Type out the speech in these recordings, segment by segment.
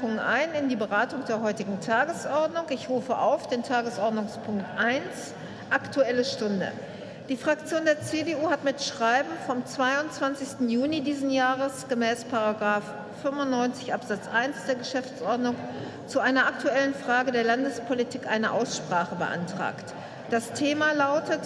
Anmerkungen ein in die Beratung der heutigen Tagesordnung. Ich rufe auf den Tagesordnungspunkt 1, Aktuelle Stunde. Die Fraktion der CDU hat mit Schreiben vom 22. Juni diesen Jahres gemäß 95 Absatz 1 der Geschäftsordnung zu einer aktuellen Frage der Landespolitik eine Aussprache beantragt. Das Thema lautet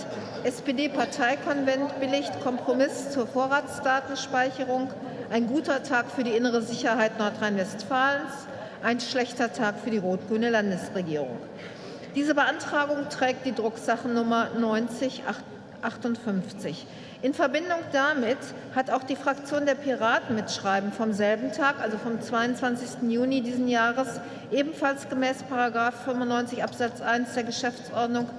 SPD-Parteikonvent billigt Kompromiss zur Vorratsdatenspeicherung, ein guter Tag für die innere Sicherheit Nordrhein-Westfalens, ein schlechter Tag für die rot-grüne Landesregierung. Diese Beantragung trägt die Drucksachennummer 9058. In Verbindung damit hat auch die Fraktion der Piraten mit Schreiben vom selben Tag, also vom 22. Juni diesen Jahres, ebenfalls gemäß 95 Absatz 1 der Geschäftsordnung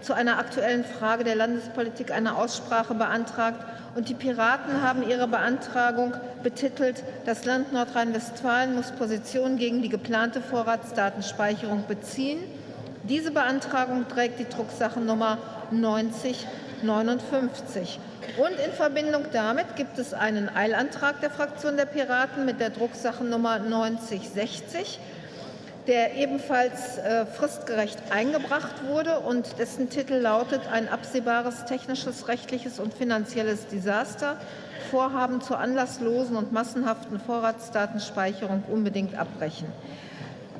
zu einer aktuellen Frage der Landespolitik eine Aussprache beantragt. Und die Piraten haben ihre Beantragung betitelt, das Land Nordrhein-Westfalen muss Position gegen die geplante Vorratsdatenspeicherung beziehen. Diese Beantragung trägt die Drucksachennummer 9059. Und in Verbindung damit gibt es einen Eilantrag der Fraktion der Piraten mit der Drucksachennummer 9060 der ebenfalls äh, fristgerecht eingebracht wurde und dessen Titel lautet Ein absehbares technisches, rechtliches und finanzielles Desaster. Vorhaben zur anlasslosen und massenhaften Vorratsdatenspeicherung unbedingt abbrechen.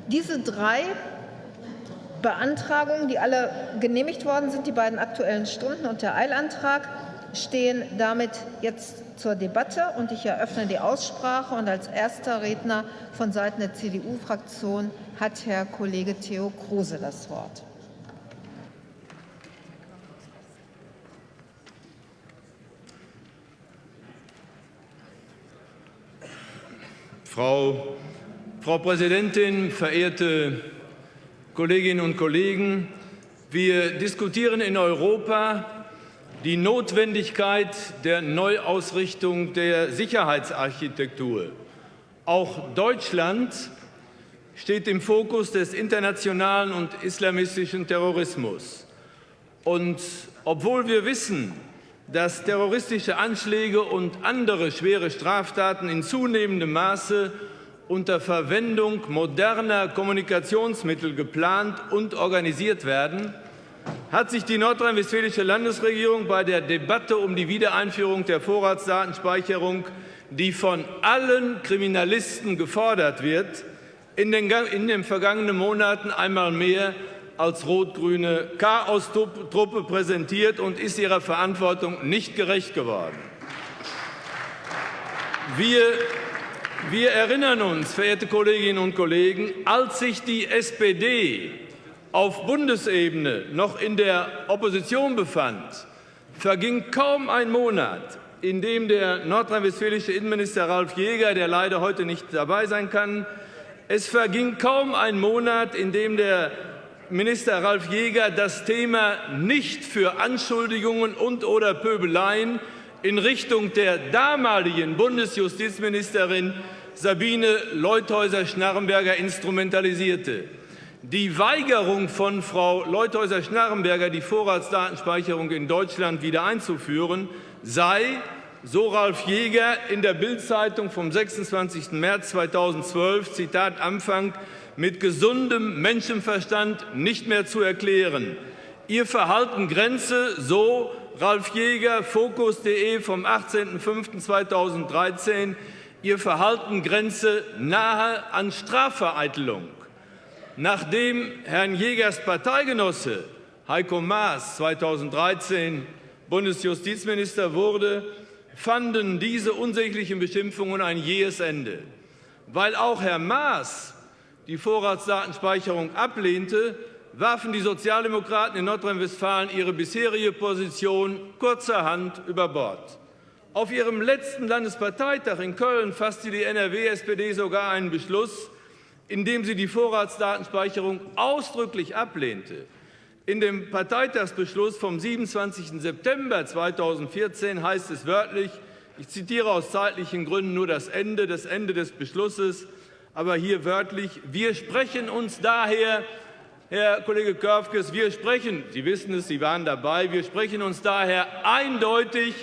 Diese drei Beantragungen, die alle genehmigt worden sind, die beiden Aktuellen Stunden und der Eilantrag, stehen damit jetzt zur Debatte und ich eröffne die Aussprache und als erster Redner von Seiten der CDU-Fraktion hat Herr Kollege Theo Kruse das Wort. Frau, Frau Präsidentin, verehrte Kolleginnen und Kollegen! Wir diskutieren in Europa die Notwendigkeit der Neuausrichtung der Sicherheitsarchitektur. Auch Deutschland steht im Fokus des internationalen und islamistischen Terrorismus. Und obwohl wir wissen, dass terroristische Anschläge und andere schwere Straftaten in zunehmendem Maße unter Verwendung moderner Kommunikationsmittel geplant und organisiert werden, hat sich die nordrhein-westfälische Landesregierung bei der Debatte um die Wiedereinführung der Vorratsdatenspeicherung, die von allen Kriminalisten gefordert wird, in den, in den vergangenen Monaten einmal mehr als rot-grüne Chaos-Truppe präsentiert und ist ihrer Verantwortung nicht gerecht geworden. Wir, wir erinnern uns, verehrte Kolleginnen und Kollegen, als sich die SPD auf Bundesebene noch in der Opposition befand, verging kaum ein Monat, in dem der nordrhein-westfälische Innenminister Ralf Jäger, der leider heute nicht dabei sein kann, es verging kaum ein Monat, in dem der Minister Ralf Jäger das Thema nicht für Anschuldigungen und oder Pöbeleien in Richtung der damaligen Bundesjustizministerin Sabine Leuthäuser-Schnarrenberger instrumentalisierte. Die Weigerung von Frau Leuthäuser-Schnarrenberger, die Vorratsdatenspeicherung in Deutschland wieder einzuführen, sei, so Ralf Jäger in der Bild-Zeitung vom 26. März 2012, Zitat Anfang, mit gesundem Menschenverstand nicht mehr zu erklären. Ihr Verhalten grenze, so Ralf Jäger, Fokus.de vom 18.05.2013, Ihr Verhalten grenze nahe an Strafvereitelung. Nachdem Herrn Jägers Parteigenosse Heiko Maas 2013 Bundesjustizminister wurde, fanden diese unsäglichen Beschimpfungen ein jähes Ende. Weil auch Herr Maas die Vorratsdatenspeicherung ablehnte, warfen die Sozialdemokraten in Nordrhein-Westfalen ihre bisherige Position kurzerhand über Bord. Auf ihrem letzten Landesparteitag in Köln fasste die NRW-SPD sogar einen Beschluss, indem sie die Vorratsdatenspeicherung ausdrücklich ablehnte. In dem Parteitagsbeschluss vom 27. September 2014 heißt es wörtlich, ich zitiere aus zeitlichen Gründen nur das Ende, das Ende des Beschlusses, aber hier wörtlich, wir sprechen uns daher, Herr Kollege Körfges, wir sprechen, Sie wissen es, Sie waren dabei, wir sprechen uns daher eindeutig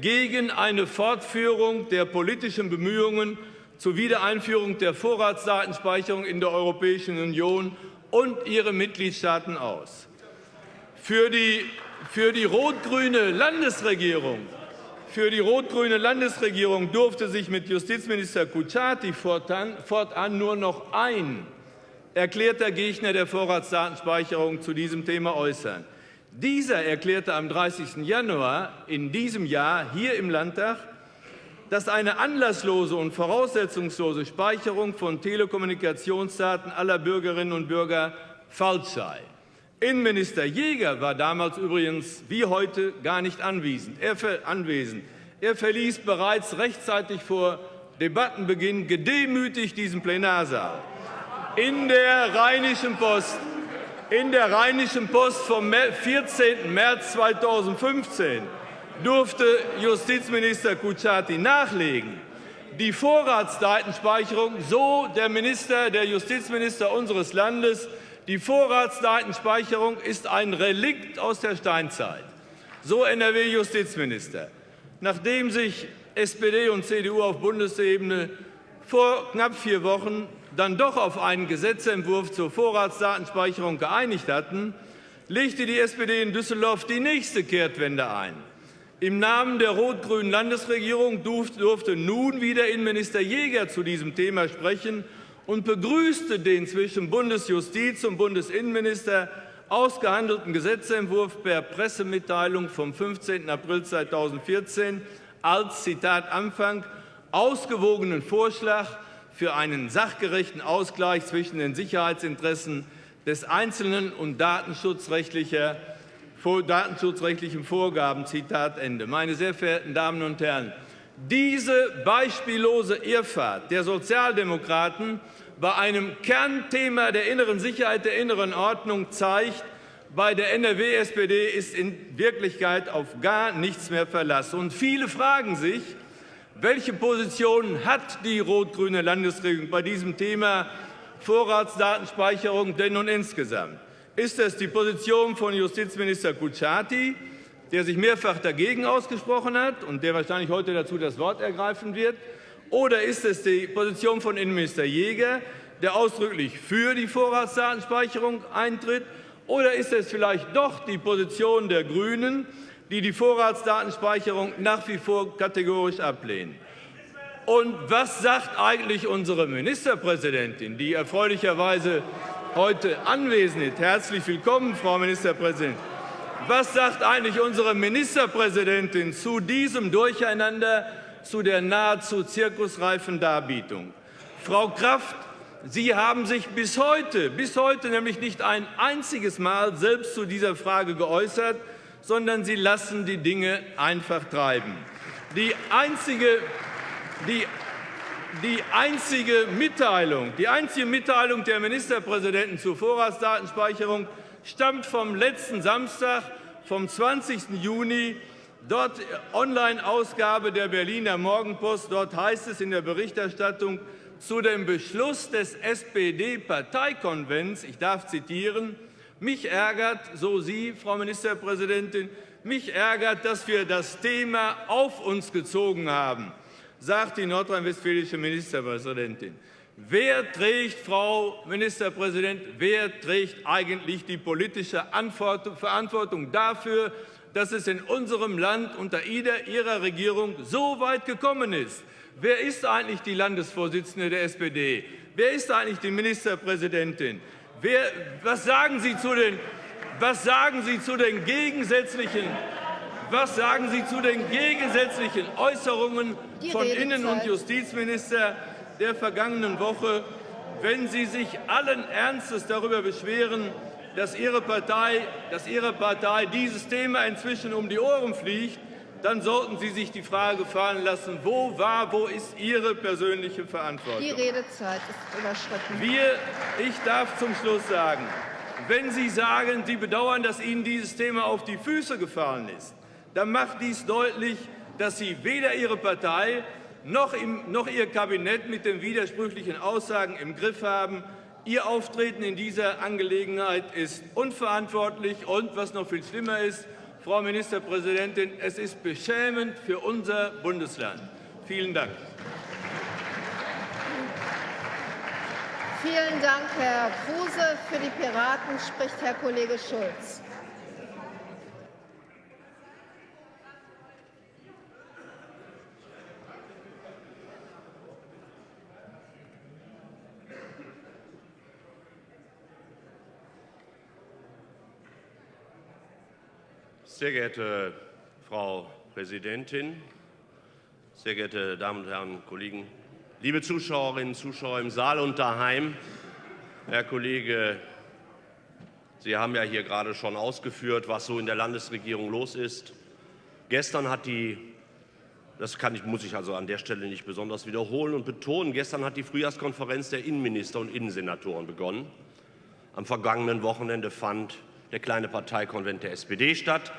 gegen eine Fortführung der politischen Bemühungen zur Wiedereinführung der Vorratsdatenspeicherung in der Europäischen Union und ihre Mitgliedstaaten aus. Für die, für die rot-grüne Landesregierung für die rot-grüne Landesregierung durfte sich mit Justizminister Kutschaty fortan, fortan nur noch ein erklärter Gegner der Vorratsdatenspeicherung zu diesem Thema äußern. Dieser erklärte am 30. Januar in diesem Jahr hier im Landtag, dass eine anlasslose und voraussetzungslose Speicherung von Telekommunikationsdaten aller Bürgerinnen und Bürger falsch sei. Innenminister Jäger war damals übrigens wie heute gar nicht anwesend. Er, anwesend. er verließ bereits rechtzeitig vor Debattenbeginn gedemütigt diesen Plenarsaal. In der Rheinischen Post, in der Rheinischen Post vom 14. März 2015 durfte Justizminister Kutschaty nachlegen. Die Vorratsdatenspeicherung, so der Minister, der Justizminister unseres Landes, die Vorratsdatenspeicherung ist ein Relikt aus der Steinzeit. So NRW-Justizminister. Nachdem sich SPD und CDU auf Bundesebene vor knapp vier Wochen dann doch auf einen Gesetzentwurf zur Vorratsdatenspeicherung geeinigt hatten, legte die SPD in Düsseldorf die nächste Kehrtwende ein. Im Namen der rot-grünen Landesregierung durfte nun wieder Innenminister Jäger zu diesem Thema sprechen und begrüßte den zwischen Bundesjustiz und Bundesinnenminister ausgehandelten Gesetzentwurf per Pressemitteilung vom 15. April 2014 als Zitat Anfang ausgewogenen Vorschlag für einen sachgerechten Ausgleich zwischen den Sicherheitsinteressen des Einzelnen und datenschutzrechtlicher, datenschutzrechtlichen Vorgaben. Zitat Ende. Meine sehr verehrten Damen und Herren, diese beispiellose Irrfahrt der Sozialdemokraten bei einem Kernthema der inneren Sicherheit, der inneren Ordnung zeigt, bei der NRW-SPD ist in Wirklichkeit auf gar nichts mehr Verlass. Und viele fragen sich, welche Position hat die rot-grüne Landesregierung bei diesem Thema Vorratsdatenspeicherung denn nun insgesamt? Ist es die Position von Justizminister Kutschaty, der sich mehrfach dagegen ausgesprochen hat und der wahrscheinlich heute dazu das Wort ergreifen wird? Oder ist es die Position von Innenminister Jäger, der ausdrücklich für die Vorratsdatenspeicherung eintritt? Oder ist es vielleicht doch die Position der Grünen, die die Vorratsdatenspeicherung nach wie vor kategorisch ablehnen? Und was sagt eigentlich unsere Ministerpräsidentin, die erfreulicherweise heute anwesend? Herzlich willkommen, Frau Ministerpräsidentin. Was sagt eigentlich unsere Ministerpräsidentin zu diesem Durcheinander, zu der nahezu zirkusreifen Darbietung? Frau Kraft, Sie haben sich bis heute, bis heute nämlich nicht ein einziges Mal selbst zu dieser Frage geäußert, sondern Sie lassen die Dinge einfach treiben. Die einzige, die die einzige Mitteilung, die einzige Mitteilung der Ministerpräsidenten zur Vorratsdatenspeicherung stammt vom letzten Samstag, vom 20. Juni. Dort Online-Ausgabe der Berliner Morgenpost. Dort heißt es in der Berichterstattung zu dem Beschluss des SPD-Parteikonvents, ich darf zitieren, mich ärgert, so Sie, Frau Ministerpräsidentin, mich ärgert, dass wir das Thema auf uns gezogen haben, sagt die nordrhein-westfälische Ministerpräsidentin. Wer trägt, Frau Ministerpräsident, wer trägt eigentlich die politische Verantwortung dafür, dass es in unserem Land unter Ihrer Regierung so weit gekommen ist? Wer ist eigentlich die Landesvorsitzende der SPD? Wer ist eigentlich die Ministerpräsidentin? Wer, was, sagen Sie zu den, was sagen Sie zu den gegensätzlichen was sagen Sie zu den gegensätzlichen Äußerungen von Innen- und Justizminister der vergangenen Woche, wenn Sie sich allen Ernstes darüber beschweren, dass Ihre Partei, dass Ihre Partei dieses Thema inzwischen um die Ohren fliegt, dann sollten Sie sich die Frage fallen lassen, wo war, wo ist Ihre persönliche Verantwortung? Die Redezeit ist überschritten. Wir, ich darf zum Schluss sagen, wenn Sie sagen, Sie bedauern, dass Ihnen dieses Thema auf die Füße gefallen ist, dann macht dies deutlich, dass Sie weder Ihre Partei noch, im, noch Ihr Kabinett mit den widersprüchlichen Aussagen im Griff haben. Ihr Auftreten in dieser Angelegenheit ist unverantwortlich und, was noch viel schlimmer ist, Frau Ministerpräsidentin, es ist beschämend für unser Bundesland. Vielen Dank. Vielen Dank, Herr Kruse. Für die Piraten spricht Herr Kollege Schulz. Sehr geehrte Frau Präsidentin, sehr geehrte Damen und Herren Kollegen, liebe Zuschauerinnen und Zuschauer im Saal und daheim, Herr Kollege, Sie haben ja hier gerade schon ausgeführt, was so in der Landesregierung los ist. Gestern hat die das kann ich, muss ich also an der Stelle nicht besonders wiederholen und betonen. Gestern hat die Frühjahrskonferenz der Innenminister und Innensenatoren begonnen. Am vergangenen Wochenende fand der kleine Parteikonvent der SPD statt.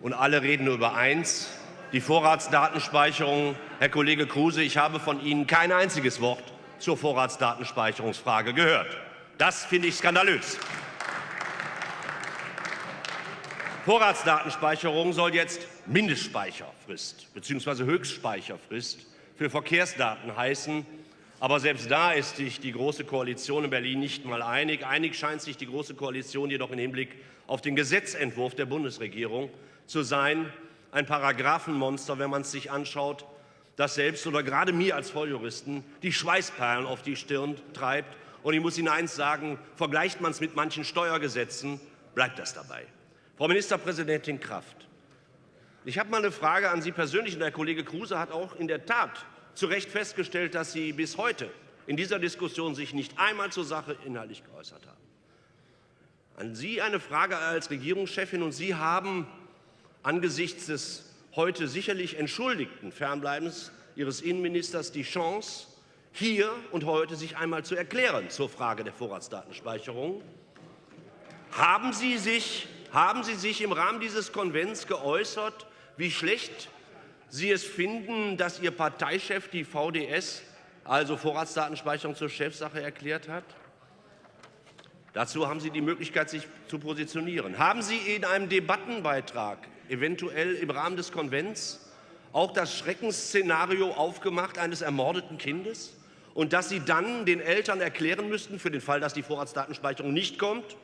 Und alle reden nur über eins, die Vorratsdatenspeicherung. Herr Kollege Kruse, ich habe von Ihnen kein einziges Wort zur Vorratsdatenspeicherungsfrage gehört. Das finde ich skandalös. Vorratsdatenspeicherung soll jetzt Mindestspeicherfrist bzw. Höchstspeicherfrist für Verkehrsdaten heißen. Aber selbst da ist sich die Große Koalition in Berlin nicht mal einig. Einig scheint sich die Große Koalition jedoch im Hinblick auf den Gesetzentwurf der Bundesregierung zu sein. Ein Paragraphenmonster, wenn man es sich anschaut, das selbst oder gerade mir als Volljuristen die Schweißperlen auf die Stirn treibt. Und ich muss Ihnen eins sagen, vergleicht man es mit manchen Steuergesetzen, bleibt das dabei. Frau Ministerpräsidentin Kraft, ich habe mal eine Frage an Sie persönlich. Und der Kollege Kruse hat auch in der Tat zu Recht festgestellt, dass Sie bis heute in dieser Diskussion sich nicht einmal zur Sache inhaltlich geäußert haben. An Sie eine Frage als Regierungschefin. Und Sie haben angesichts des heute sicherlich entschuldigten Fernbleibens Ihres Innenministers die Chance, hier und heute sich einmal zu erklären zur Frage der Vorratsdatenspeicherung. Haben Sie sich, haben Sie sich im Rahmen dieses Konvents geäußert, wie schlecht Sie es finden, dass Ihr Parteichef die VDS, also Vorratsdatenspeicherung, zur Chefsache erklärt hat? Dazu haben Sie die Möglichkeit, sich zu positionieren. Haben Sie in einem Debattenbeitrag, eventuell im Rahmen des Konvents, auch das Schreckensszenario aufgemacht eines ermordeten Kindes? Und dass Sie dann den Eltern erklären müssten, für den Fall, dass die Vorratsdatenspeicherung nicht kommt,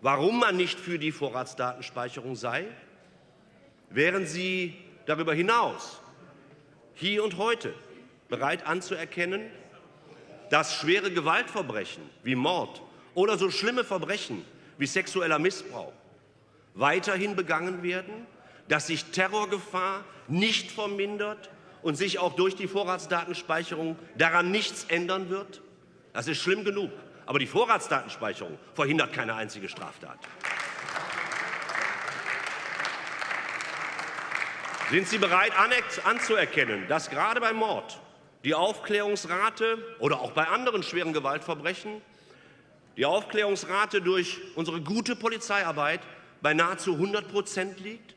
warum man nicht für die Vorratsdatenspeicherung sei? Wären Sie darüber hinaus hier und heute bereit anzuerkennen, dass schwere Gewaltverbrechen wie Mord oder so schlimme Verbrechen wie sexueller Missbrauch weiterhin begangen werden, dass sich Terrorgefahr nicht vermindert und sich auch durch die Vorratsdatenspeicherung daran nichts ändern wird? Das ist schlimm genug. Aber die Vorratsdatenspeicherung verhindert keine einzige Straftat. Sind Sie bereit anzuerkennen, dass gerade beim Mord die Aufklärungsrate oder auch bei anderen schweren Gewaltverbrechen die Aufklärungsrate durch unsere gute Polizeiarbeit bei nahezu 100 Prozent liegt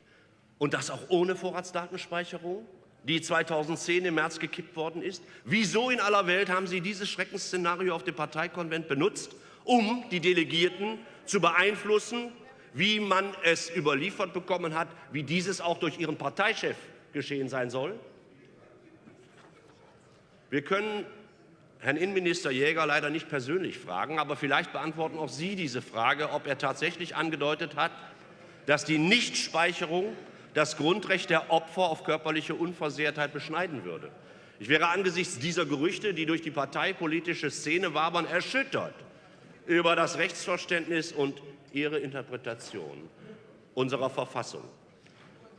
und das auch ohne Vorratsdatenspeicherung, die 2010 im März gekippt worden ist? Wieso in aller Welt haben Sie dieses Schreckensszenario auf dem Parteikonvent benutzt, um die Delegierten zu beeinflussen wie man es überliefert bekommen hat, wie dieses auch durch Ihren Parteichef geschehen sein soll? Wir können Herrn Innenminister Jäger leider nicht persönlich fragen, aber vielleicht beantworten auch Sie diese Frage, ob er tatsächlich angedeutet hat, dass die Nichtspeicherung das Grundrecht der Opfer auf körperliche Unversehrtheit beschneiden würde. Ich wäre angesichts dieser Gerüchte, die durch die parteipolitische Szene wabern, erschüttert über das Rechtsverständnis und ihre Interpretation unserer Verfassung.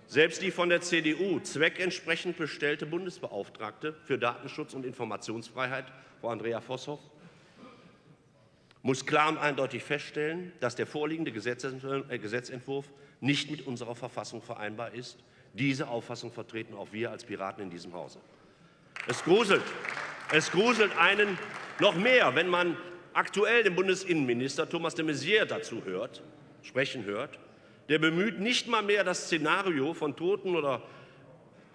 Selbst die von der CDU zweckentsprechend bestellte Bundesbeauftragte für Datenschutz und Informationsfreiheit, Frau Andrea Vosshoff, muss klar und eindeutig feststellen, dass der vorliegende äh, Gesetzentwurf nicht mit unserer Verfassung vereinbar ist. Diese Auffassung vertreten auch wir als Piraten in diesem Hause. Es gruselt, es gruselt einen noch mehr, wenn man aktuell den Bundesinnenminister Thomas de Maizière dazu hört, sprechen hört, der bemüht nicht mal mehr das Szenario von Toten oder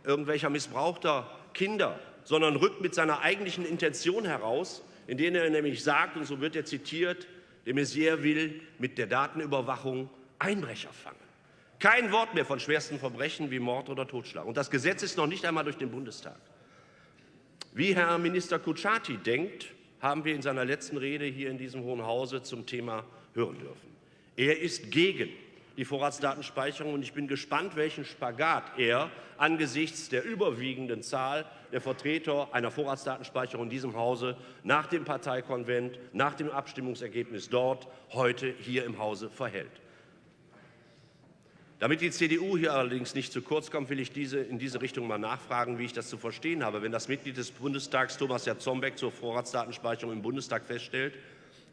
irgendwelcher missbrauchter Kinder, sondern rückt mit seiner eigentlichen Intention heraus, indem er nämlich sagt, und so wird er zitiert, de Maizière will mit der Datenüberwachung Einbrecher fangen. Kein Wort mehr von schwersten Verbrechen wie Mord oder Totschlag. Und das Gesetz ist noch nicht einmal durch den Bundestag. Wie Herr Minister Kutschaty denkt, haben wir in seiner letzten Rede hier in diesem Hohen Hause zum Thema hören dürfen. Er ist gegen die Vorratsdatenspeicherung. Und ich bin gespannt, welchen Spagat er angesichts der überwiegenden Zahl der Vertreter einer Vorratsdatenspeicherung in diesem Hause nach dem Parteikonvent, nach dem Abstimmungsergebnis dort heute hier im Hause verhält. Damit die CDU hier allerdings nicht zu kurz kommt, will ich diese, in diese Richtung mal nachfragen, wie ich das zu verstehen habe. Wenn das Mitglied des Bundestags Thomas Jatzombeck zur Vorratsdatenspeicherung im Bundestag feststellt,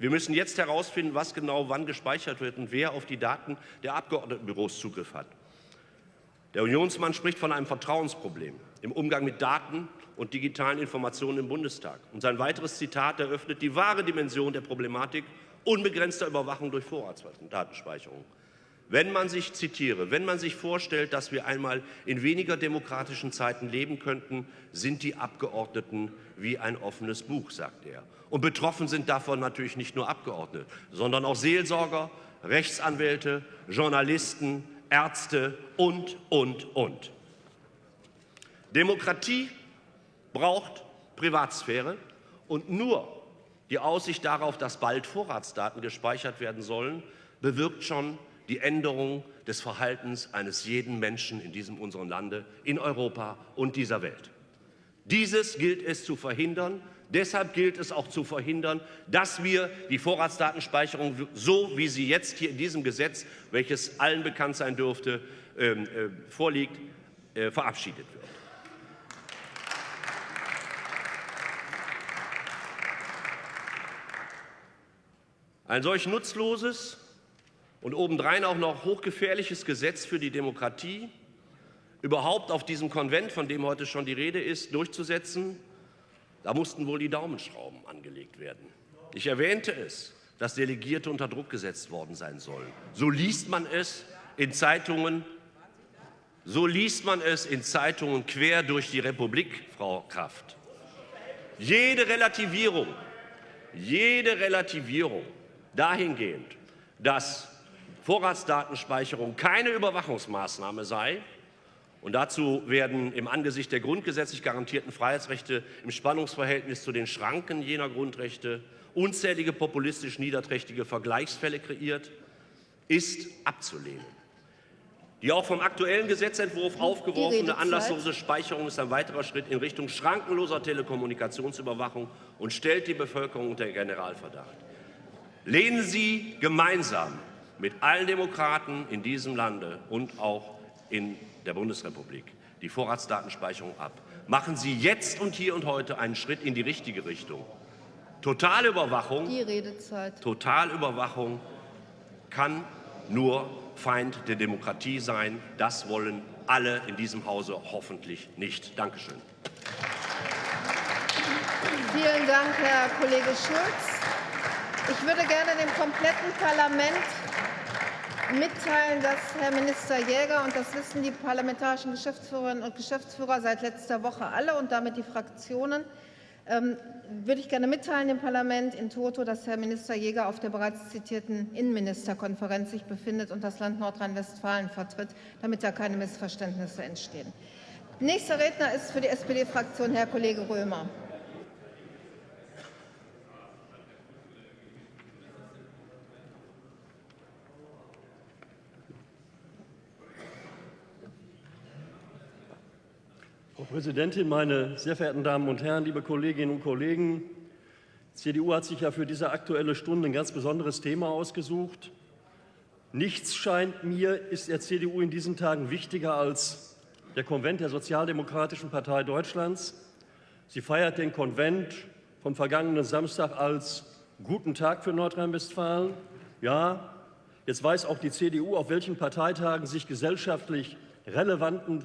wir müssen jetzt herausfinden, was genau wann gespeichert wird und wer auf die Daten der Abgeordnetenbüros Zugriff hat. Der Unionsmann spricht von einem Vertrauensproblem im Umgang mit Daten und digitalen Informationen im Bundestag. Und sein weiteres Zitat eröffnet die wahre Dimension der Problematik unbegrenzter Überwachung durch Vorratsdatenspeicherung. Wenn man sich zitiere, wenn man sich vorstellt, dass wir einmal in weniger demokratischen Zeiten leben könnten, sind die Abgeordneten wie ein offenes Buch, sagt er. Und betroffen sind davon natürlich nicht nur Abgeordnete, sondern auch Seelsorger, Rechtsanwälte, Journalisten, Ärzte und, und, und. Demokratie braucht Privatsphäre und nur die Aussicht darauf, dass bald Vorratsdaten gespeichert werden sollen, bewirkt schon die Änderung des Verhaltens eines jeden Menschen in diesem unserem Lande, in Europa und dieser Welt. Dieses gilt es zu verhindern. Deshalb gilt es auch zu verhindern, dass wir die Vorratsdatenspeicherung, so wie sie jetzt hier in diesem Gesetz, welches allen bekannt sein dürfte, ähm, äh, vorliegt, äh, verabschiedet wird. Ein solch nutzloses und obendrein auch noch hochgefährliches Gesetz für die Demokratie überhaupt auf diesem Konvent, von dem heute schon die Rede ist, durchzusetzen, da mussten wohl die Daumenschrauben angelegt werden. Ich erwähnte es, dass Delegierte unter Druck gesetzt worden sein sollen. So liest man es in Zeitungen, so liest man es in Zeitungen quer durch die Republik, Frau Kraft. Jede Relativierung, jede Relativierung dahingehend, dass Vorratsdatenspeicherung keine Überwachungsmaßnahme sei, und dazu werden im Angesicht der grundgesetzlich garantierten Freiheitsrechte im Spannungsverhältnis zu den Schranken jener Grundrechte unzählige populistisch niederträchtige Vergleichsfälle kreiert, ist abzulehnen. Die auch vom aktuellen Gesetzentwurf aufgeworfene anlasslose Speicherung ist ein weiterer Schritt in Richtung schrankenloser Telekommunikationsüberwachung und stellt die Bevölkerung unter Generalverdacht. Lehnen Sie gemeinsam mit allen Demokraten in diesem Lande und auch in der Bundesrepublik die Vorratsdatenspeicherung ab. Machen Sie jetzt und hier und heute einen Schritt in die richtige Richtung. Totalüberwachung, die Redezeit. Totalüberwachung kann nur Feind der Demokratie sein. Das wollen alle in diesem Hause hoffentlich nicht. Dankeschön. Vielen Dank, Herr Kollege Schulz. Ich würde gerne dem kompletten Parlament mitteilen, dass Herr Minister Jäger, und das wissen die parlamentarischen Geschäftsführerinnen und Geschäftsführer seit letzter Woche alle und damit die Fraktionen, ähm, würde ich gerne mitteilen dem Parlament in Toto, dass Herr Minister Jäger auf der bereits zitierten Innenministerkonferenz sich befindet und das Land Nordrhein-Westfalen vertritt, damit da keine Missverständnisse entstehen. Nächster Redner ist für die SPD-Fraktion Herr Kollege Römer. Frau Präsidentin, meine sehr verehrten Damen und Herren, liebe Kolleginnen und Kollegen! Die CDU hat sich ja für diese Aktuelle Stunde ein ganz besonderes Thema ausgesucht. Nichts scheint mir, ist der CDU in diesen Tagen wichtiger als der Konvent der Sozialdemokratischen Partei Deutschlands. Sie feiert den Konvent vom vergangenen Samstag als guten Tag für Nordrhein-Westfalen. Ja, jetzt weiß auch die CDU, auf welchen Parteitagen sich gesellschaftlich relevanten,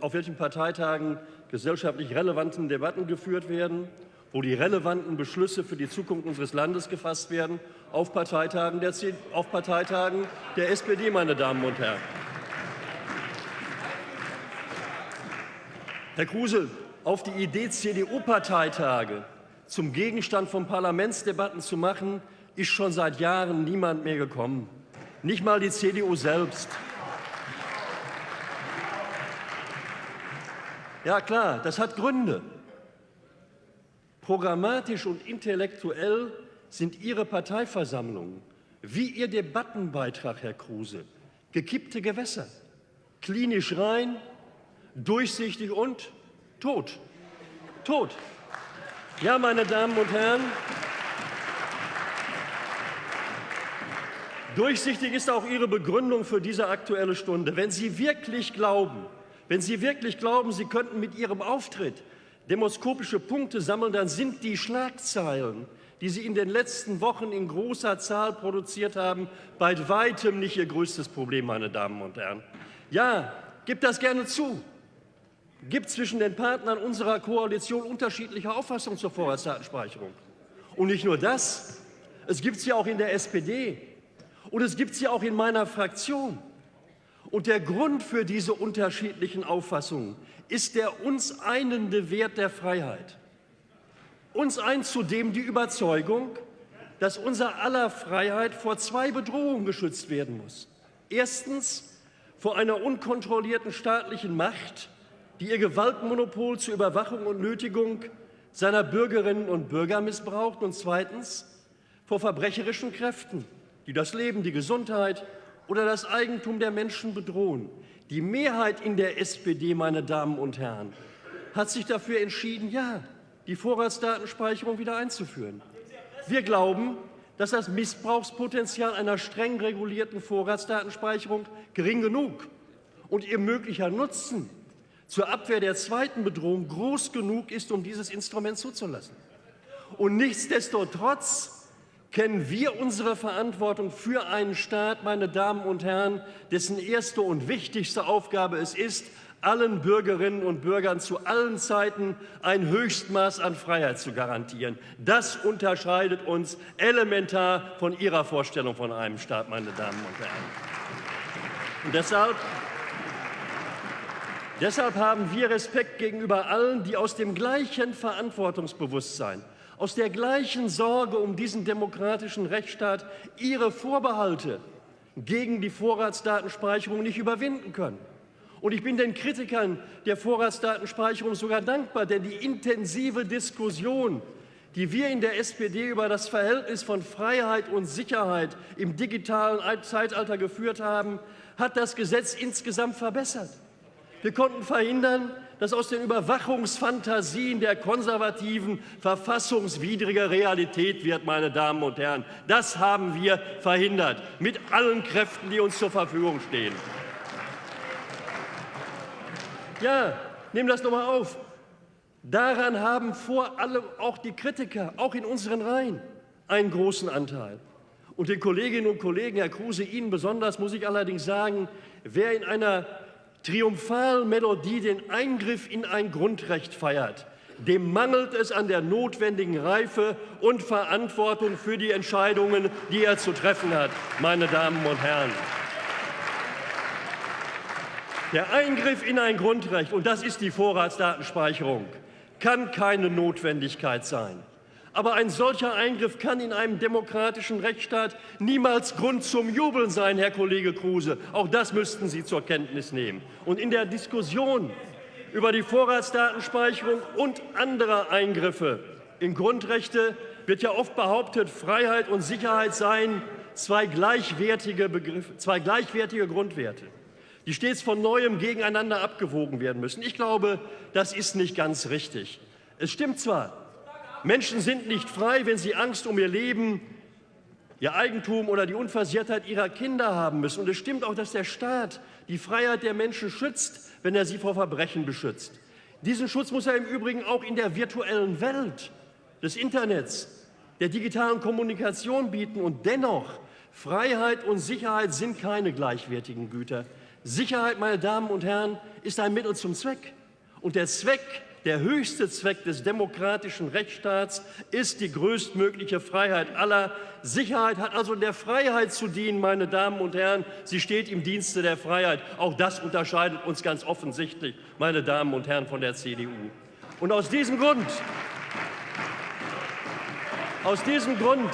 auf welchen Parteitagen gesellschaftlich relevanten Debatten geführt werden, wo die relevanten Beschlüsse für die Zukunft unseres Landes gefasst werden, auf Parteitagen der, auf Parteitagen der SPD, meine Damen und Herren. Herr Kruse, auf die Idee, CDU-Parteitage zum Gegenstand von Parlamentsdebatten zu machen, ist schon seit Jahren niemand mehr gekommen. Nicht mal die CDU selbst. Ja klar, das hat Gründe. Programmatisch und intellektuell sind Ihre Parteiversammlungen, wie Ihr Debattenbeitrag, Herr Kruse, gekippte Gewässer, klinisch rein, durchsichtig und tot. Tot. Ja, meine Damen und Herren, durchsichtig ist auch Ihre Begründung für diese Aktuelle Stunde. Wenn Sie wirklich glauben, wenn Sie wirklich glauben, Sie könnten mit Ihrem Auftritt demoskopische Punkte sammeln, dann sind die Schlagzeilen, die Sie in den letzten Wochen in großer Zahl produziert haben, bei weitem nicht Ihr größtes Problem, meine Damen und Herren. Ja, gibt das gerne zu. Gibt zwischen den Partnern unserer Koalition unterschiedliche Auffassungen zur Vorratsdatenspeicherung. Und nicht nur das, es gibt sie auch in der SPD und es gibt sie auch in meiner Fraktion. Und der Grund für diese unterschiedlichen Auffassungen ist der uns einende Wert der Freiheit. Uns eint zudem die Überzeugung, dass unser aller Freiheit vor zwei Bedrohungen geschützt werden muss. Erstens vor einer unkontrollierten staatlichen Macht, die ihr Gewaltmonopol zur Überwachung und Nötigung seiner Bürgerinnen und Bürger missbraucht und zweitens vor verbrecherischen Kräften, die das Leben, die Gesundheit oder das Eigentum der Menschen bedrohen. Die Mehrheit in der SPD, meine Damen und Herren, hat sich dafür entschieden, ja, die Vorratsdatenspeicherung wieder einzuführen. Wir glauben, dass das Missbrauchspotenzial einer streng regulierten Vorratsdatenspeicherung gering genug und ihr möglicher Nutzen zur Abwehr der zweiten Bedrohung groß genug ist, um dieses Instrument zuzulassen. Und nichtsdestotrotz kennen wir unsere Verantwortung für einen Staat, meine Damen und Herren, dessen erste und wichtigste Aufgabe es ist, allen Bürgerinnen und Bürgern zu allen Zeiten ein Höchstmaß an Freiheit zu garantieren. Das unterscheidet uns elementar von Ihrer Vorstellung von einem Staat, meine Damen und Herren. Und deshalb, deshalb haben wir Respekt gegenüber allen, die aus dem gleichen Verantwortungsbewusstsein aus der gleichen Sorge um diesen demokratischen Rechtsstaat ihre Vorbehalte gegen die Vorratsdatenspeicherung nicht überwinden können. Und ich bin den Kritikern der Vorratsdatenspeicherung sogar dankbar, denn die intensive Diskussion, die wir in der SPD über das Verhältnis von Freiheit und Sicherheit im digitalen Zeitalter geführt haben, hat das Gesetz insgesamt verbessert. Wir konnten verhindern, dass aus den Überwachungsfantasien der Konservativen verfassungswidrige Realität wird, meine Damen und Herren. Das haben wir verhindert, mit allen Kräften, die uns zur Verfügung stehen. Ja, nehmen das doch mal auf. Daran haben vor allem auch die Kritiker, auch in unseren Reihen, einen großen Anteil. Und den Kolleginnen und Kollegen, Herr Kruse, Ihnen besonders muss ich allerdings sagen, wer in einer Triumphalmelodie den Eingriff in ein Grundrecht feiert, dem mangelt es an der notwendigen Reife und Verantwortung für die Entscheidungen, die er zu treffen hat, meine Damen und Herren. Der Eingriff in ein Grundrecht, und das ist die Vorratsdatenspeicherung, kann keine Notwendigkeit sein. Aber ein solcher Eingriff kann in einem demokratischen Rechtsstaat niemals Grund zum Jubeln sein, Herr Kollege Kruse. Auch das müssten Sie zur Kenntnis nehmen. Und in der Diskussion über die Vorratsdatenspeicherung und andere Eingriffe in Grundrechte wird ja oft behauptet, Freiheit und Sicherheit seien zwei gleichwertige, Begriffe, zwei gleichwertige Grundwerte, die stets von Neuem gegeneinander abgewogen werden müssen. Ich glaube, das ist nicht ganz richtig. Es stimmt zwar, Menschen sind nicht frei, wenn sie Angst um ihr Leben, ihr Eigentum oder die Unversehrtheit ihrer Kinder haben müssen. Und es stimmt auch, dass der Staat die Freiheit der Menschen schützt, wenn er sie vor Verbrechen beschützt. Diesen Schutz muss er im Übrigen auch in der virtuellen Welt des Internets, der digitalen Kommunikation bieten. Und dennoch, Freiheit und Sicherheit sind keine gleichwertigen Güter. Sicherheit, meine Damen und Herren, ist ein Mittel zum Zweck. Und der Zweck der höchste Zweck des demokratischen Rechtsstaats ist die größtmögliche Freiheit aller. Sicherheit hat also der Freiheit zu dienen, meine Damen und Herren. Sie steht im Dienste der Freiheit. Auch das unterscheidet uns ganz offensichtlich, meine Damen und Herren von der CDU. Und aus diesem Grund, aus diesem Grund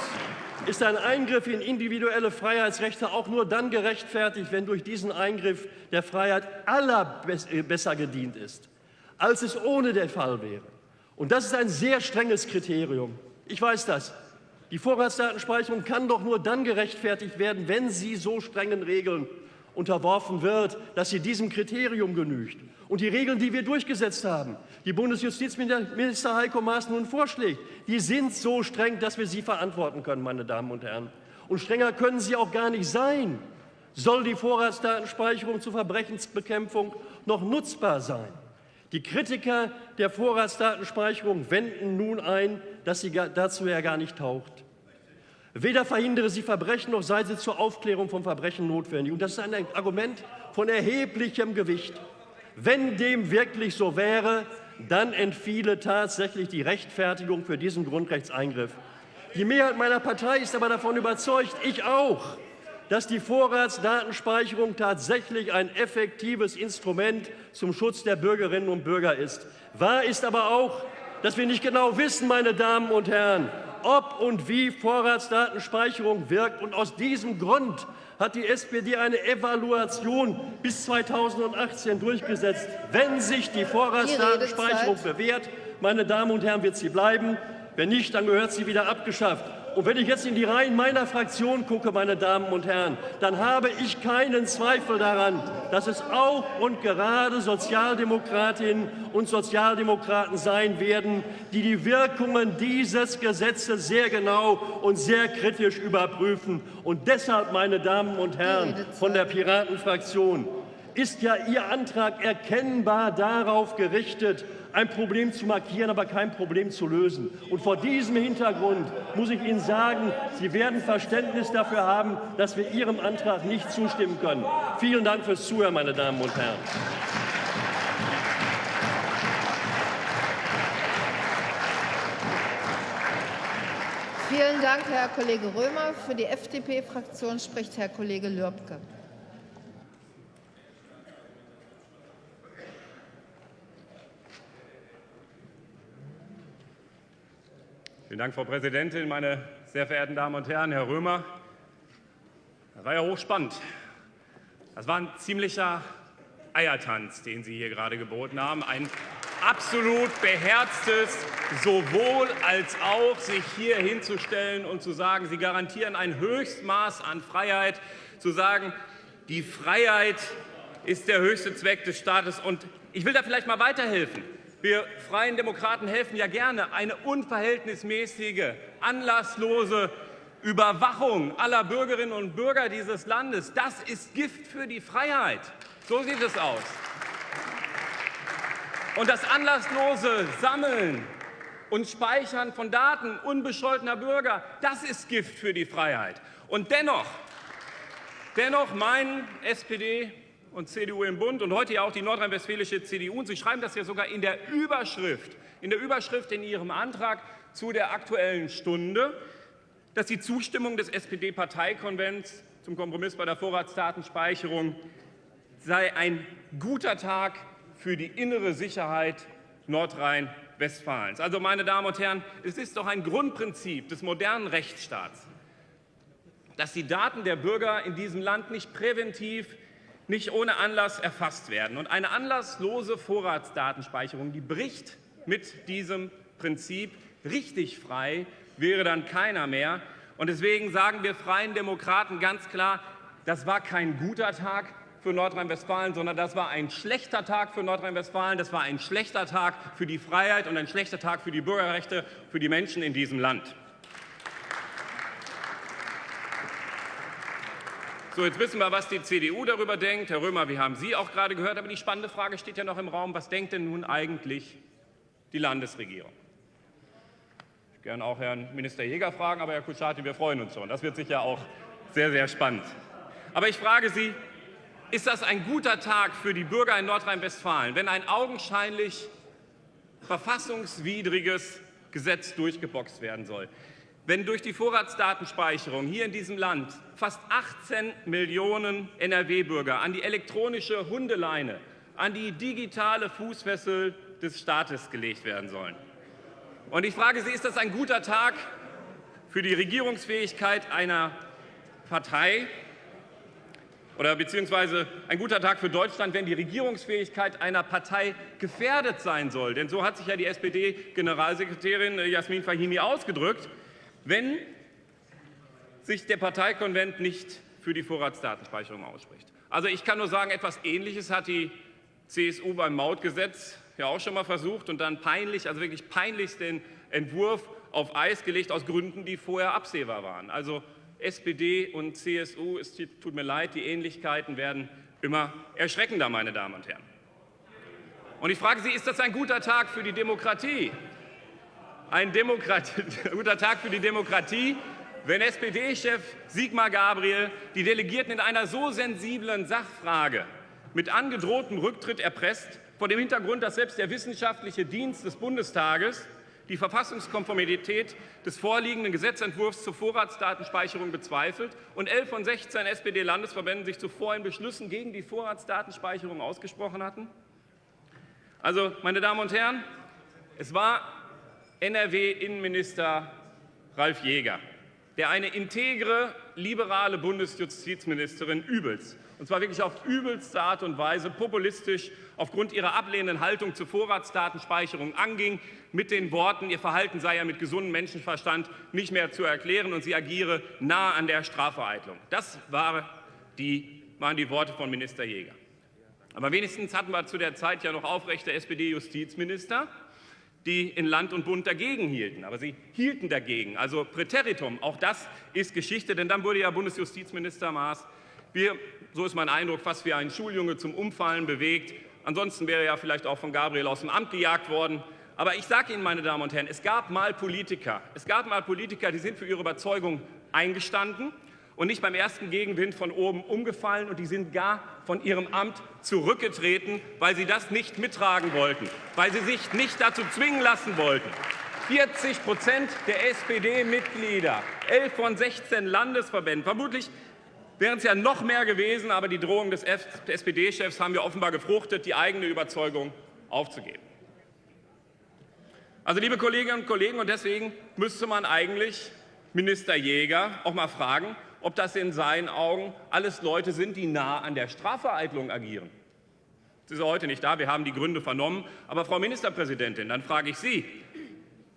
ist ein Eingriff in individuelle Freiheitsrechte auch nur dann gerechtfertigt, wenn durch diesen Eingriff der Freiheit aller besser gedient ist als es ohne der Fall wäre. Und das ist ein sehr strenges Kriterium. Ich weiß das. Die Vorratsdatenspeicherung kann doch nur dann gerechtfertigt werden, wenn sie so strengen Regeln unterworfen wird, dass sie diesem Kriterium genügt. Und die Regeln, die wir durchgesetzt haben, die Bundesjustizminister Heiko Maas nun vorschlägt, die sind so streng, dass wir sie verantworten können, meine Damen und Herren. Und strenger können sie auch gar nicht sein. Soll die Vorratsdatenspeicherung zur Verbrechensbekämpfung noch nutzbar sein? Die Kritiker der Vorratsdatenspeicherung wenden nun ein, dass sie dazu ja gar nicht taucht. Weder verhindere sie Verbrechen, noch sei sie zur Aufklärung von Verbrechen notwendig. Und das ist ein Argument von erheblichem Gewicht. Wenn dem wirklich so wäre, dann entfiele tatsächlich die Rechtfertigung für diesen Grundrechtseingriff. Die Mehrheit meiner Partei ist aber davon überzeugt, ich auch, dass die Vorratsdatenspeicherung tatsächlich ein effektives Instrument zum Schutz der Bürgerinnen und Bürger ist. Wahr ist aber auch, dass wir nicht genau wissen, meine Damen und Herren, ob und wie Vorratsdatenspeicherung wirkt. Und aus diesem Grund hat die SPD eine Evaluation bis 2018 durchgesetzt. Wenn sich die Vorratsdatenspeicherung bewährt, meine Damen und Herren, wird sie bleiben. Wenn nicht, dann gehört sie wieder abgeschafft. Und wenn ich jetzt in die Reihen meiner Fraktion gucke, meine Damen und Herren, dann habe ich keinen Zweifel daran, dass es auch und gerade Sozialdemokratinnen und Sozialdemokraten sein werden, die die Wirkungen dieses Gesetzes sehr genau und sehr kritisch überprüfen. Und deshalb, meine Damen und Herren von der Piratenfraktion, ist ja Ihr Antrag erkennbar darauf gerichtet, ein Problem zu markieren, aber kein Problem zu lösen. Und vor diesem Hintergrund muss ich Ihnen sagen, Sie werden Verständnis dafür haben, dass wir Ihrem Antrag nicht zustimmen können. Vielen Dank fürs Zuhören, meine Damen und Herren. Vielen Dank, Herr Kollege Römer. Für die FDP-Fraktion spricht Herr Kollege Lürbke. Vielen Dank, Frau Präsidentin, meine sehr verehrten Damen und Herren, Herr Römer. Das war ja hochspannend. Das war ein ziemlicher Eiertanz, den Sie hier gerade geboten haben. Ein absolut beherztes sowohl als auch, sich hier hinzustellen und zu sagen, Sie garantieren ein Höchstmaß an Freiheit, zu sagen, die Freiheit ist der höchste Zweck des Staates. Und ich will da vielleicht mal weiterhelfen. Wir Freien Demokraten helfen ja gerne, eine unverhältnismäßige, anlasslose Überwachung aller Bürgerinnen und Bürger dieses Landes. Das ist Gift für die Freiheit. So sieht es aus. Und das anlasslose Sammeln und Speichern von Daten unbescholtener Bürger, das ist Gift für die Freiheit. Und dennoch, dennoch meinen SPD und CDU im Bund und heute ja auch die nordrhein-westfälische CDU. Und Sie schreiben das ja sogar in der Überschrift, in der Überschrift in Ihrem Antrag zu der Aktuellen Stunde, dass die Zustimmung des SPD-Parteikonvents zum Kompromiss bei der Vorratsdatenspeicherung sei ein guter Tag für die innere Sicherheit Nordrhein-Westfalens. Also, meine Damen und Herren, es ist doch ein Grundprinzip des modernen Rechtsstaats, dass die Daten der Bürger in diesem Land nicht präventiv nicht ohne Anlass erfasst werden. Und eine anlasslose Vorratsdatenspeicherung, die bricht mit diesem Prinzip richtig frei, wäre dann keiner mehr. Und deswegen sagen wir Freien Demokraten ganz klar, das war kein guter Tag für Nordrhein-Westfalen, sondern das war ein schlechter Tag für Nordrhein-Westfalen, das war ein schlechter Tag für die Freiheit und ein schlechter Tag für die Bürgerrechte, für die Menschen in diesem Land. So, jetzt wissen wir, was die CDU darüber denkt. Herr Römer, wir haben Sie auch gerade gehört. Aber die spannende Frage steht ja noch im Raum. Was denkt denn nun eigentlich die Landesregierung? Ich würde gerne auch Herrn Minister Jäger fragen, aber Herr Kuschati, wir freuen uns schon. Das wird sicher auch sehr, sehr spannend. Aber ich frage Sie, ist das ein guter Tag für die Bürger in Nordrhein-Westfalen, wenn ein augenscheinlich verfassungswidriges Gesetz durchgeboxt werden soll? Wenn durch die Vorratsdatenspeicherung hier in diesem Land fast 18 Millionen NRW-Bürger an die elektronische Hundeleine, an die digitale Fußfessel des Staates gelegt werden sollen. Und ich frage Sie, ist das ein guter Tag für die Regierungsfähigkeit einer Partei, oder beziehungsweise ein guter Tag für Deutschland, wenn die Regierungsfähigkeit einer Partei gefährdet sein soll. Denn so hat sich ja die SPD-Generalsekretärin Jasmin Fahimi ausgedrückt, wenn sich der Parteikonvent nicht für die Vorratsdatenspeicherung ausspricht. Also ich kann nur sagen, etwas Ähnliches hat die CSU beim Mautgesetz ja auch schon mal versucht und dann peinlich, also wirklich peinlichst den Entwurf auf Eis gelegt aus Gründen, die vorher absehbar waren. Also SPD und CSU, es tut mir leid, die Ähnlichkeiten werden immer erschreckender, meine Damen und Herren. Und ich frage Sie, ist das ein guter Tag für die Demokratie? Ein guter Tag für die Demokratie, wenn SPD-Chef Sigmar Gabriel die Delegierten in einer so sensiblen Sachfrage mit angedrohtem Rücktritt erpresst, vor dem Hintergrund, dass selbst der wissenschaftliche Dienst des Bundestages die Verfassungskonformität des vorliegenden Gesetzentwurfs zur Vorratsdatenspeicherung bezweifelt und elf von 16 SPD-Landesverbänden sich zuvor in Beschlüssen gegen die Vorratsdatenspeicherung ausgesprochen hatten? Also, meine Damen und Herren, es war NRW-Innenminister Ralf Jäger, der eine integre, liberale Bundesjustizministerin übelst und zwar wirklich auf übelste Art und Weise populistisch aufgrund ihrer ablehnenden Haltung zur Vorratsdatenspeicherung anging, mit den Worten, ihr Verhalten sei ja mit gesundem Menschenverstand nicht mehr zu erklären und sie agiere nah an der Strafvereitlung. Das war die, waren die Worte von Minister Jäger. Aber wenigstens hatten wir zu der Zeit ja noch aufrechte SPD-Justizminister, die in Land und Bund dagegen hielten. Aber sie hielten dagegen, also Präteritum. Auch das ist Geschichte, denn dann wurde ja Bundesjustizminister Maas wir, so ist mein Eindruck, fast wie ein Schuljunge zum Umfallen bewegt. Ansonsten wäre er ja vielleicht auch von Gabriel aus dem Amt gejagt worden. Aber ich sage Ihnen, meine Damen und Herren, es gab mal Politiker, es gab mal Politiker, die sind für ihre Überzeugung eingestanden und nicht beim ersten Gegenwind von oben umgefallen und die sind gar von ihrem Amt zurückgetreten, weil sie das nicht mittragen wollten, weil sie sich nicht dazu zwingen lassen wollten. 40 Prozent der SPD-Mitglieder, 11 von 16 Landesverbänden, vermutlich wären es ja noch mehr gewesen, aber die Drohung des SPD-Chefs haben ja offenbar gefruchtet, die eigene Überzeugung aufzugeben. Also, liebe Kolleginnen und Kollegen, und deswegen müsste man eigentlich Minister Jäger auch mal fragen, ob das in seinen Augen alles Leute sind, die nah an der Strafvereitlung agieren. Sie ist heute nicht da, wir haben die Gründe vernommen. Aber Frau Ministerpräsidentin, dann frage ich Sie,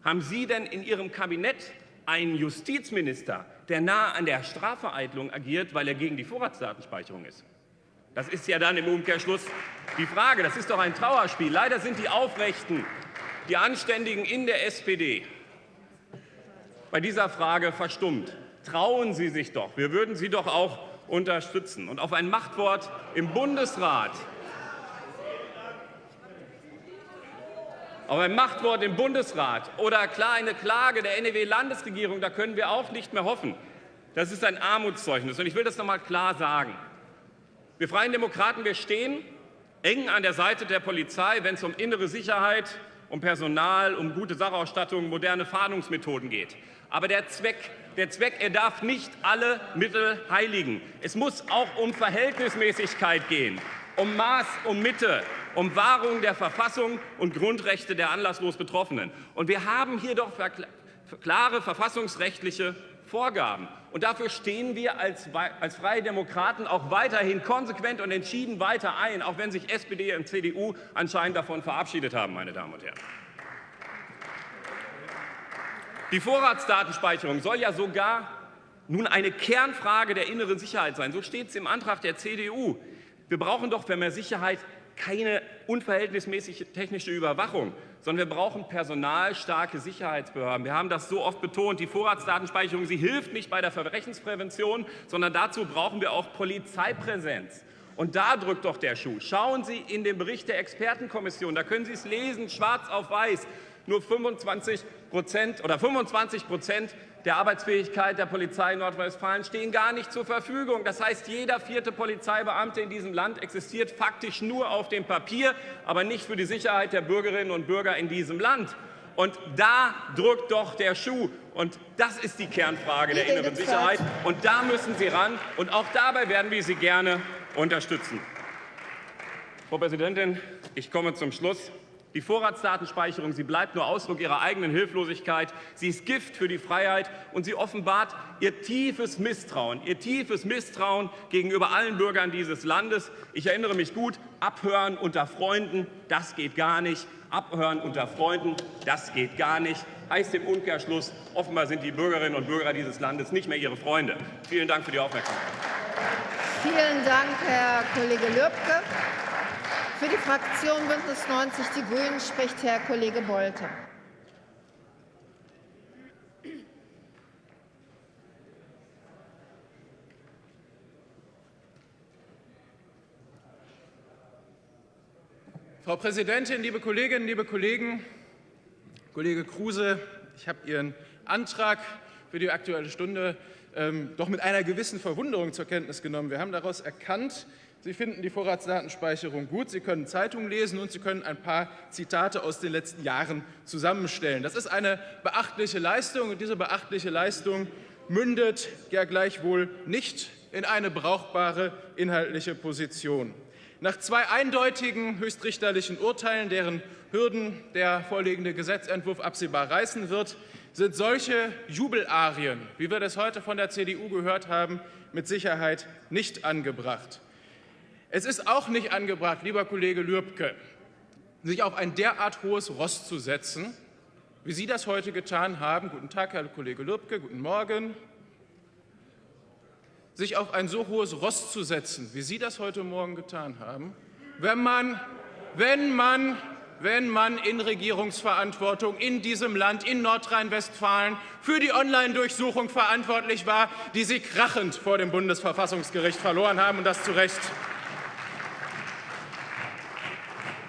haben Sie denn in Ihrem Kabinett einen Justizminister, der nah an der Strafvereitlung agiert, weil er gegen die Vorratsdatenspeicherung ist. Das ist ja dann im Umkehrschluss die Frage. Das ist doch ein Trauerspiel. Leider sind die Aufrechten, die Anständigen in der SPD bei dieser Frage verstummt. Trauen Sie sich doch. Wir würden Sie doch auch unterstützen. Und auf ein Machtwort im Bundesrat Aber ein Machtwort im Bundesrat oder klar eine Klage der NRW-Landesregierung, da können wir auch nicht mehr hoffen. Das ist ein Armutszeugnis. Und ich will das noch mal klar sagen. Wir Freien Demokraten, wir stehen eng an der Seite der Polizei, wenn es um innere Sicherheit, um Personal, um gute Sachausstattung, moderne Fahndungsmethoden geht. Aber der Zweck, der Zweck, er darf nicht alle Mittel heiligen. Es muss auch um Verhältnismäßigkeit gehen, um Maß, um Mitte, um Wahrung der Verfassung und Grundrechte der anlasslos Betroffenen. Und wir haben hier doch klare verfassungsrechtliche Vorgaben. Und dafür stehen wir als, als Freie Demokraten auch weiterhin konsequent und entschieden weiter ein, auch wenn sich SPD und CDU anscheinend davon verabschiedet haben, meine Damen und Herren. Die Vorratsdatenspeicherung soll ja sogar nun eine Kernfrage der inneren Sicherheit sein. So steht es im Antrag der CDU. Wir brauchen doch für mehr Sicherheit keine unverhältnismäßige technische Überwachung, sondern wir brauchen personalstarke Sicherheitsbehörden. Wir haben das so oft betont. Die Vorratsdatenspeicherung sie hilft nicht bei der Verbrechensprävention, sondern dazu brauchen wir auch Polizeipräsenz. Und da drückt doch der Schuh. Schauen Sie in den Bericht der Expertenkommission, da können Sie es lesen, schwarz auf weiß. Nur 25 Prozent oder 25 Prozent der Arbeitsfähigkeit der Polizei in Nordrhein-Westfalen stehen gar nicht zur Verfügung. Das heißt, jeder vierte Polizeibeamte in diesem Land existiert faktisch nur auf dem Papier, aber nicht für die Sicherheit der Bürgerinnen und Bürger in diesem Land. Und da drückt doch der Schuh. Und das ist die Kernfrage der inneren Sicherheit. Und da müssen Sie ran. Und auch dabei werden wir Sie gerne unterstützen. Frau Präsidentin, ich komme zum Schluss. Die Vorratsdatenspeicherung, sie bleibt nur Ausdruck ihrer eigenen Hilflosigkeit. Sie ist Gift für die Freiheit und sie offenbart ihr tiefes Misstrauen, ihr tiefes Misstrauen gegenüber allen Bürgern dieses Landes. Ich erinnere mich gut, abhören unter Freunden, das geht gar nicht. Abhören unter Freunden, das geht gar nicht. Heißt im Umkehrschluss, offenbar sind die Bürgerinnen und Bürger dieses Landes nicht mehr ihre Freunde. Vielen Dank für die Aufmerksamkeit. Vielen Dank, Herr Kollege Lübke. Für die Fraktion Bündnis 90 Die Grünen spricht Herr Kollege Bolte. Frau Präsidentin, liebe Kolleginnen, liebe Kollegen! Kollege Kruse, ich habe Ihren Antrag für die Aktuelle Stunde ähm, doch mit einer gewissen Verwunderung zur Kenntnis genommen. Wir haben daraus erkannt, Sie finden die Vorratsdatenspeicherung gut, Sie können Zeitungen lesen und Sie können ein paar Zitate aus den letzten Jahren zusammenstellen. Das ist eine beachtliche Leistung und diese beachtliche Leistung mündet ja gleichwohl nicht in eine brauchbare inhaltliche Position. Nach zwei eindeutigen höchstrichterlichen Urteilen, deren Hürden der vorliegende Gesetzentwurf absehbar reißen wird, sind solche Jubelarien, wie wir das heute von der CDU gehört haben, mit Sicherheit nicht angebracht. Es ist auch nicht angebracht, lieber Kollege Lürbke, sich auf ein derart hohes Ross zu setzen, wie Sie das heute getan haben. Guten Tag, Herr Kollege Lürbke, guten Morgen. Sich auf ein so hohes Ross zu setzen, wie Sie das heute Morgen getan haben, wenn man, wenn man wenn man in Regierungsverantwortung in diesem Land, in Nordrhein-Westfalen, für die Online-Durchsuchung verantwortlich war, die Sie krachend vor dem Bundesverfassungsgericht verloren haben, und das zu Recht.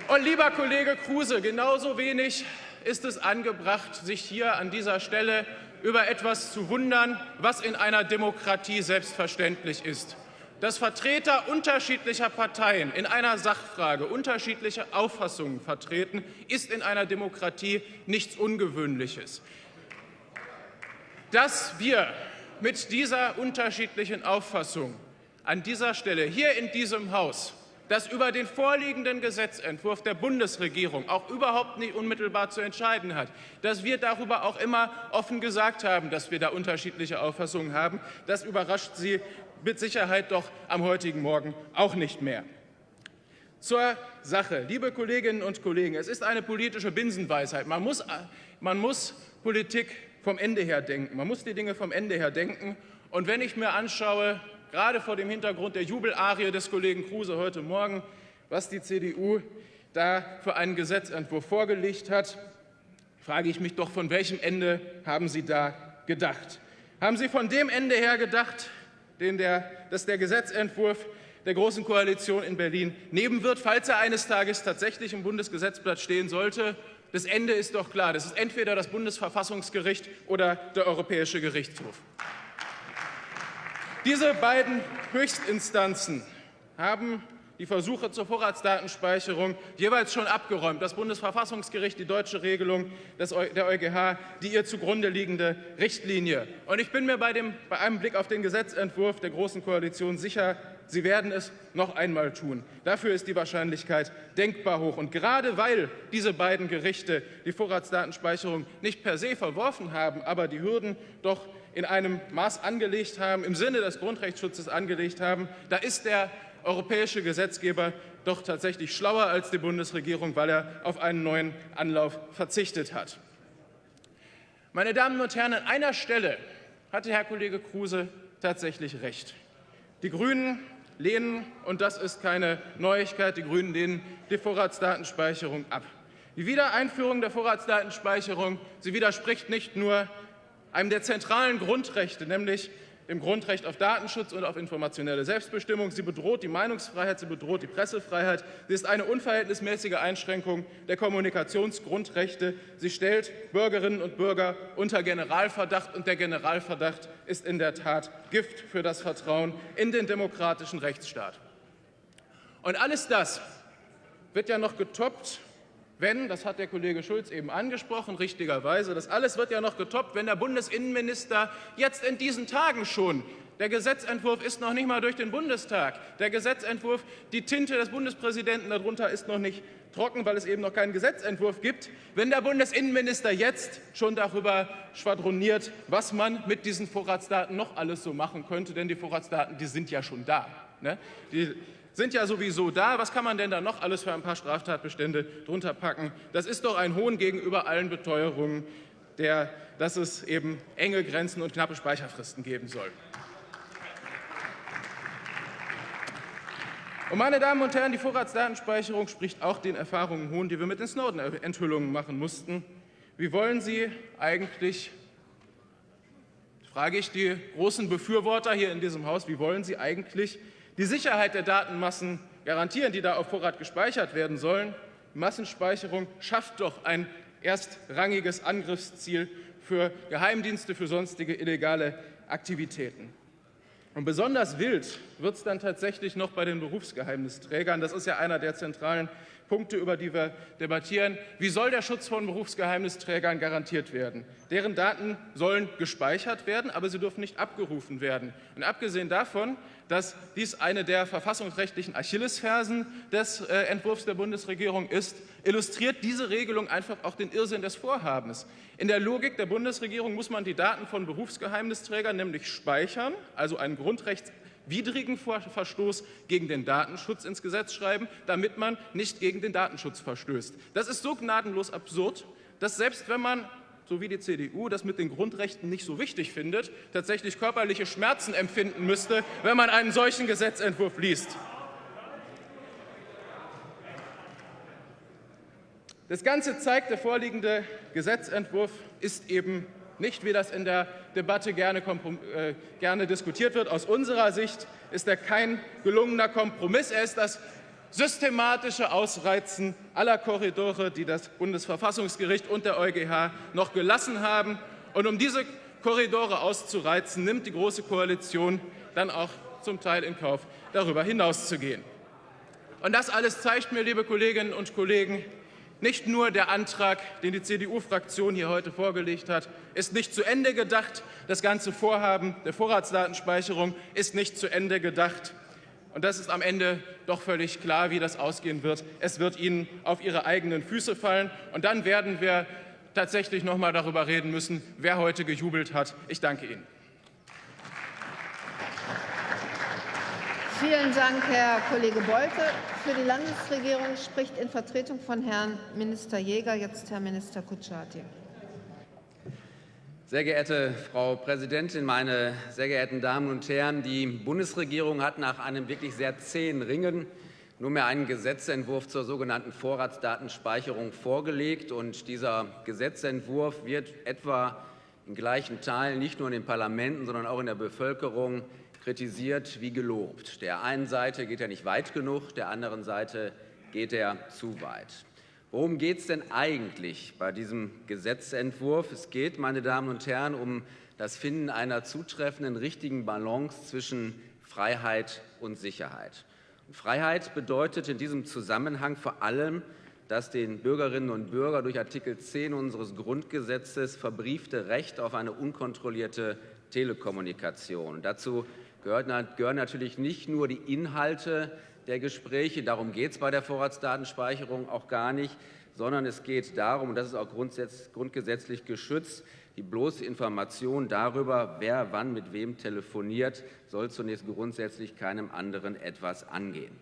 Und lieber Kollege Kruse, genauso wenig ist es angebracht, sich hier an dieser Stelle über etwas zu wundern, was in einer Demokratie selbstverständlich ist. Dass Vertreter unterschiedlicher Parteien in einer Sachfrage unterschiedliche Auffassungen vertreten, ist in einer Demokratie nichts Ungewöhnliches. Dass wir mit dieser unterschiedlichen Auffassung an dieser Stelle hier in diesem Haus das über den vorliegenden Gesetzentwurf der Bundesregierung auch überhaupt nicht unmittelbar zu entscheiden hat, dass wir darüber auch immer offen gesagt haben, dass wir da unterschiedliche Auffassungen haben. Das überrascht Sie mit Sicherheit doch am heutigen Morgen auch nicht mehr. Zur Sache. Liebe Kolleginnen und Kollegen, es ist eine politische Binsenweisheit. Man muss, man muss Politik vom Ende her denken. Man muss die Dinge vom Ende her denken. Und wenn ich mir anschaue, gerade vor dem Hintergrund der Jubelarie des Kollegen Kruse heute Morgen, was die CDU da für einen Gesetzentwurf vorgelegt hat, frage ich mich doch, von welchem Ende haben Sie da gedacht? Haben Sie von dem Ende her gedacht, den der, dass der Gesetzentwurf der Großen Koalition in Berlin nehmen wird, falls er eines Tages tatsächlich im Bundesgesetzblatt stehen sollte? Das Ende ist doch klar. Das ist entweder das Bundesverfassungsgericht oder der Europäische Gerichtshof. Diese beiden Höchstinstanzen haben die Versuche zur Vorratsdatenspeicherung jeweils schon abgeräumt. Das Bundesverfassungsgericht, die deutsche Regelung des, der EuGH, die ihr zugrunde liegende Richtlinie. Und ich bin mir bei, dem, bei einem Blick auf den Gesetzentwurf der Großen Koalition sicher, Sie werden es noch einmal tun. Dafür ist die Wahrscheinlichkeit denkbar hoch. Und gerade weil diese beiden Gerichte die Vorratsdatenspeicherung nicht per se verworfen haben, aber die Hürden doch in einem Maß angelegt haben, im Sinne des Grundrechtsschutzes angelegt haben, da ist der europäische Gesetzgeber doch tatsächlich schlauer als die Bundesregierung, weil er auf einen neuen Anlauf verzichtet hat. Meine Damen und Herren, an einer Stelle hatte Herr Kollege Kruse tatsächlich recht. Die Grünen lehnen, und das ist keine Neuigkeit, die Grünen lehnen die Vorratsdatenspeicherung ab. Die Wiedereinführung der Vorratsdatenspeicherung, sie widerspricht nicht nur einem der zentralen Grundrechte, nämlich dem Grundrecht auf Datenschutz und auf informationelle Selbstbestimmung. Sie bedroht die Meinungsfreiheit, sie bedroht die Pressefreiheit. Sie ist eine unverhältnismäßige Einschränkung der Kommunikationsgrundrechte. Sie stellt Bürgerinnen und Bürger unter Generalverdacht, und der Generalverdacht ist in der Tat Gift für das Vertrauen in den demokratischen Rechtsstaat. Und alles das wird ja noch getoppt wenn, das hat der Kollege Schulz eben angesprochen, richtigerweise, das alles wird ja noch getoppt, wenn der Bundesinnenminister jetzt in diesen Tagen schon Der Gesetzentwurf ist noch nicht mal durch den Bundestag. Der Gesetzentwurf, die Tinte des Bundespräsidenten darunter ist noch nicht trocken, weil es eben noch keinen Gesetzentwurf gibt. Wenn der Bundesinnenminister jetzt schon darüber schwadroniert, was man mit diesen Vorratsdaten noch alles so machen könnte, denn die Vorratsdaten, die sind ja schon da. Ne? Die sind ja sowieso da. Was kann man denn da noch alles für ein paar Straftatbestände drunter packen? Das ist doch ein Hohn gegenüber allen Beteuerungen, der, dass es eben enge Grenzen und knappe Speicherfristen geben soll. Und meine Damen und Herren, die Vorratsdatenspeicherung spricht auch den Erfahrungen hohn, die wir mit den Snowden-Enthüllungen machen mussten. Wie wollen Sie eigentlich, frage ich die großen Befürworter hier in diesem Haus, wie wollen Sie eigentlich die Sicherheit der Datenmassen garantieren, die da auf Vorrat gespeichert werden sollen? Massenspeicherung schafft doch ein erstrangiges Angriffsziel für Geheimdienste, für sonstige illegale Aktivitäten. Und besonders wild wird es dann tatsächlich noch bei den Berufsgeheimnisträgern. Das ist ja einer der zentralen Punkte, über die wir debattieren. Wie soll der Schutz von Berufsgeheimnisträgern garantiert werden? Deren Daten sollen gespeichert werden, aber sie dürfen nicht abgerufen werden. Und abgesehen davon, dass dies eine der verfassungsrechtlichen Achillesfersen des äh, Entwurfs der Bundesregierung ist, illustriert diese Regelung einfach auch den Irrsinn des Vorhabens. In der Logik der Bundesregierung muss man die Daten von Berufsgeheimnisträgern nämlich speichern, also einen grundrechtswidrigen Verstoß gegen den Datenschutz ins Gesetz schreiben, damit man nicht gegen den Datenschutz verstößt. Das ist so gnadenlos absurd, dass selbst wenn man so wie die CDU das mit den Grundrechten nicht so wichtig findet, tatsächlich körperliche Schmerzen empfinden müsste, wenn man einen solchen Gesetzentwurf liest. Das Ganze zeigt, der vorliegende Gesetzentwurf ist eben nicht, wie das in der Debatte gerne, äh, gerne, diskutiert wird. Aus unserer Sicht ist er kein gelungener Kompromiss. Er ist das systematische Ausreizen aller Korridore, die das Bundesverfassungsgericht und der EuGH noch gelassen haben. Und um diese Korridore auszureizen, nimmt die Große Koalition dann auch zum Teil in Kauf, darüber hinauszugehen. Und das alles zeigt mir, liebe Kolleginnen und Kollegen, nicht nur der Antrag, den die CDU-Fraktion hier heute vorgelegt hat, ist nicht zu Ende gedacht. Das ganze Vorhaben der Vorratsdatenspeicherung ist nicht zu Ende gedacht. Und das ist am Ende doch völlig klar, wie das ausgehen wird. Es wird Ihnen auf Ihre eigenen Füße fallen. Und dann werden wir tatsächlich noch mal darüber reden müssen, wer heute gejubelt hat. Ich danke Ihnen. Vielen Dank, Herr Kollege Bolte. Für die Landesregierung spricht in Vertretung von Herrn Minister Jäger jetzt Herr Minister Kutschaty. Sehr geehrte Frau Präsidentin, meine sehr geehrten Damen und Herren! Die Bundesregierung hat nach einem wirklich sehr zähen Ringen nunmehr einen Gesetzentwurf zur sogenannten Vorratsdatenspeicherung vorgelegt. Und dieser Gesetzentwurf wird etwa in gleichen Teilen nicht nur in den Parlamenten, sondern auch in der Bevölkerung kritisiert wie gelobt. Der einen Seite geht er nicht weit genug, der anderen Seite geht er zu weit. Worum geht es denn eigentlich bei diesem Gesetzentwurf? Es geht, meine Damen und Herren, um das Finden einer zutreffenden, richtigen Balance zwischen Freiheit und Sicherheit. Und Freiheit bedeutet in diesem Zusammenhang vor allem, das den Bürgerinnen und Bürgern durch Artikel 10 unseres Grundgesetzes verbriefte Recht auf eine unkontrollierte Telekommunikation. Dazu gehören natürlich nicht nur die Inhalte der Gespräche. Darum geht es bei der Vorratsdatenspeicherung auch gar nicht, sondern es geht darum, und das ist auch grundgesetzlich geschützt, die bloße Information darüber, wer wann mit wem telefoniert, soll zunächst grundsätzlich keinem anderen etwas angehen.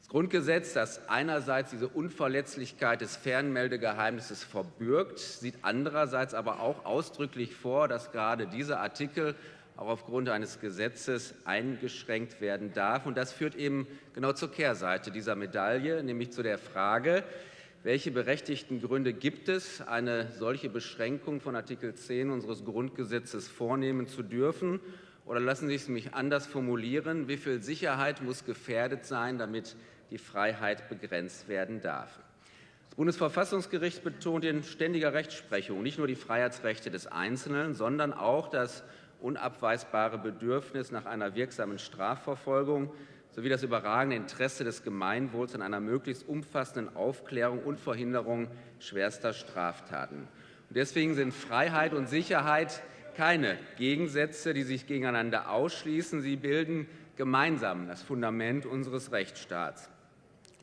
Das Grundgesetz, das einerseits diese Unverletzlichkeit des Fernmeldegeheimnisses verbürgt, sieht andererseits aber auch ausdrücklich vor, dass gerade dieser Artikel auch aufgrund eines Gesetzes eingeschränkt werden darf. Und das führt eben genau zur Kehrseite dieser Medaille, nämlich zu der Frage, welche berechtigten Gründe gibt es, eine solche Beschränkung von Artikel 10 unseres Grundgesetzes vornehmen zu dürfen? Oder lassen Sie es mich anders formulieren, wie viel Sicherheit muss gefährdet sein, damit die Freiheit begrenzt werden darf? Das Bundesverfassungsgericht betont in ständiger Rechtsprechung nicht nur die Freiheitsrechte des Einzelnen, sondern auch das unabweisbare Bedürfnis nach einer wirksamen Strafverfolgung sowie das überragende Interesse des Gemeinwohls an einer möglichst umfassenden Aufklärung und Verhinderung schwerster Straftaten. Und deswegen sind Freiheit und Sicherheit keine Gegensätze, die sich gegeneinander ausschließen. Sie bilden gemeinsam das Fundament unseres Rechtsstaats.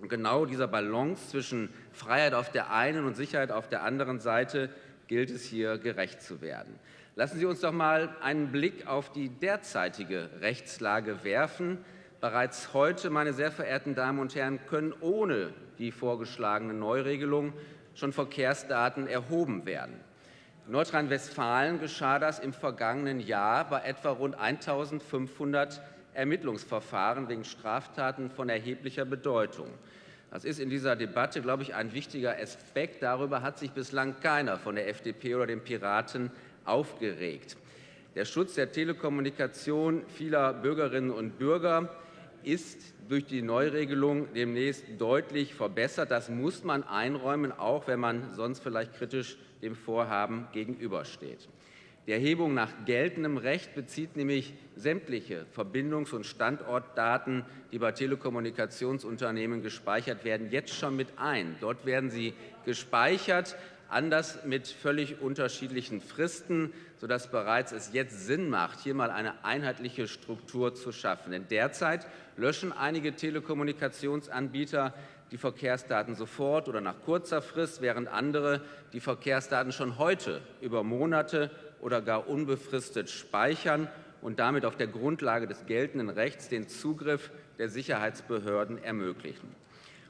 Und genau dieser Balance zwischen Freiheit auf der einen und Sicherheit auf der anderen Seite gilt es hier gerecht zu werden. Lassen Sie uns doch mal einen Blick auf die derzeitige Rechtslage werfen. Bereits heute, meine sehr verehrten Damen und Herren, können ohne die vorgeschlagene Neuregelung schon Verkehrsdaten erhoben werden. In Nordrhein-Westfalen geschah das im vergangenen Jahr bei etwa rund 1500 Ermittlungsverfahren wegen Straftaten von erheblicher Bedeutung. Das ist in dieser Debatte, glaube ich, ein wichtiger Aspekt. Darüber hat sich bislang keiner von der FDP oder den Piraten aufgeregt. Der Schutz der Telekommunikation vieler Bürgerinnen und Bürger ist durch die Neuregelung demnächst deutlich verbessert. Das muss man einräumen, auch wenn man sonst vielleicht kritisch dem Vorhaben gegenübersteht. Die Erhebung nach geltendem Recht bezieht nämlich sämtliche Verbindungs- und Standortdaten, die bei Telekommunikationsunternehmen gespeichert werden, jetzt schon mit ein. Dort werden sie gespeichert, anders mit völlig unterschiedlichen Fristen, sodass bereits es jetzt Sinn macht, hier mal eine einheitliche Struktur zu schaffen. Denn derzeit löschen einige Telekommunikationsanbieter die Verkehrsdaten sofort oder nach kurzer Frist, während andere die Verkehrsdaten schon heute über Monate oder gar unbefristet speichern und damit auf der Grundlage des geltenden Rechts den Zugriff der Sicherheitsbehörden ermöglichen.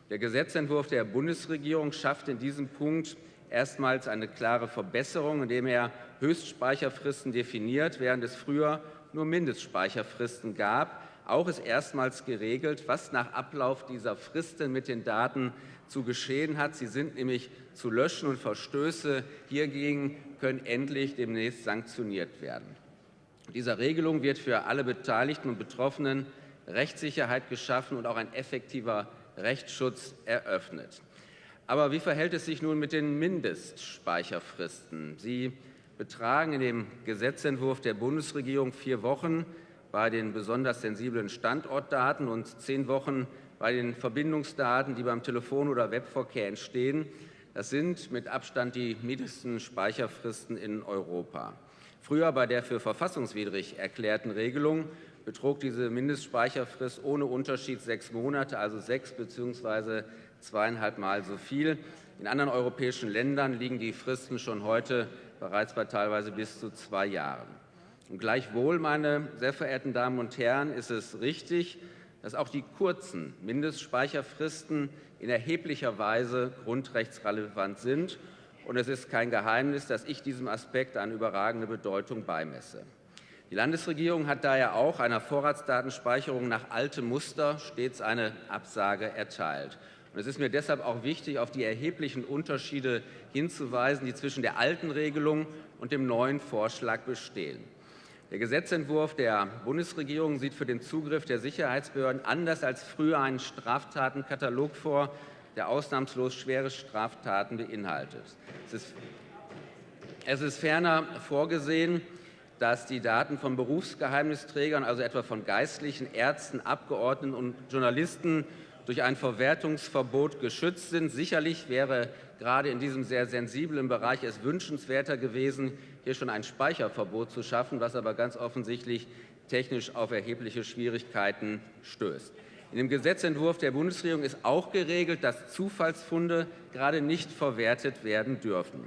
Der Gesetzentwurf der Bundesregierung schafft in diesem Punkt erstmals eine klare Verbesserung, indem er Höchstspeicherfristen definiert, während es früher nur Mindestspeicherfristen gab. Auch ist erstmals geregelt, was nach Ablauf dieser Fristen mit den Daten zu geschehen hat. Sie sind nämlich zu löschen und Verstöße hiergegen können endlich demnächst sanktioniert werden. Dieser Regelung wird für alle Beteiligten und Betroffenen Rechtssicherheit geschaffen und auch ein effektiver Rechtsschutz eröffnet. Aber wie verhält es sich nun mit den Mindestspeicherfristen? Sie betragen in dem Gesetzentwurf der Bundesregierung vier Wochen bei den besonders sensiblen Standortdaten und zehn Wochen bei den Verbindungsdaten, die beim Telefon- oder Webverkehr entstehen. Das sind mit Abstand die niedrigsten Speicherfristen in Europa. Früher bei der für verfassungswidrig erklärten Regelung betrug diese Mindestspeicherfrist ohne Unterschied sechs Monate, also sechs bzw. zweieinhalb Mal so viel. In anderen europäischen Ländern liegen die Fristen schon heute bereits bei teilweise bis zu zwei Jahren. Und gleichwohl, meine sehr verehrten Damen und Herren, ist es richtig, dass auch die kurzen Mindestspeicherfristen in erheblicher Weise grundrechtsrelevant sind. Und es ist kein Geheimnis, dass ich diesem Aspekt eine überragende Bedeutung beimesse. Die Landesregierung hat daher auch einer Vorratsdatenspeicherung nach altem Muster stets eine Absage erteilt. Und es ist mir deshalb auch wichtig, auf die erheblichen Unterschiede hinzuweisen, die zwischen der alten Regelung und dem neuen Vorschlag bestehen. Der Gesetzentwurf der Bundesregierung sieht für den Zugriff der Sicherheitsbehörden anders als früher einen Straftatenkatalog vor, der ausnahmslos schwere Straftaten beinhaltet. Es ist, es ist ferner vorgesehen, dass die Daten von Berufsgeheimnisträgern, also etwa von Geistlichen, Ärzten, Abgeordneten und Journalisten, durch ein Verwertungsverbot geschützt sind. Sicherlich wäre gerade in diesem sehr sensiblen Bereich es wünschenswerter gewesen, hier schon ein Speicherverbot zu schaffen, was aber ganz offensichtlich technisch auf erhebliche Schwierigkeiten stößt. In dem Gesetzentwurf der Bundesregierung ist auch geregelt, dass Zufallsfunde gerade nicht verwertet werden dürfen.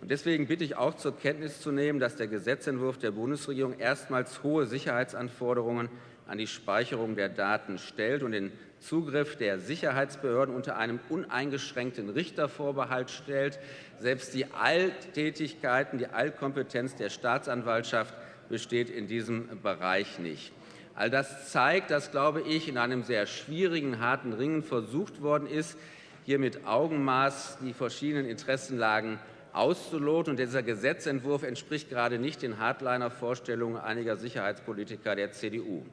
Und deswegen bitte ich auch zur Kenntnis zu nehmen, dass der Gesetzentwurf der Bundesregierung erstmals hohe Sicherheitsanforderungen an die Speicherung der Daten stellt und den Zugriff der Sicherheitsbehörden unter einem uneingeschränkten Richtervorbehalt stellt. Selbst die Alltätigkeiten, die Allkompetenz der Staatsanwaltschaft besteht in diesem Bereich nicht. All das zeigt, dass, glaube ich, in einem sehr schwierigen, harten Ringen versucht worden ist, hier mit Augenmaß die verschiedenen Interessenlagen auszuloten. Und dieser Gesetzentwurf entspricht gerade nicht den Hardliner-Vorstellungen einiger Sicherheitspolitiker der CDU. Und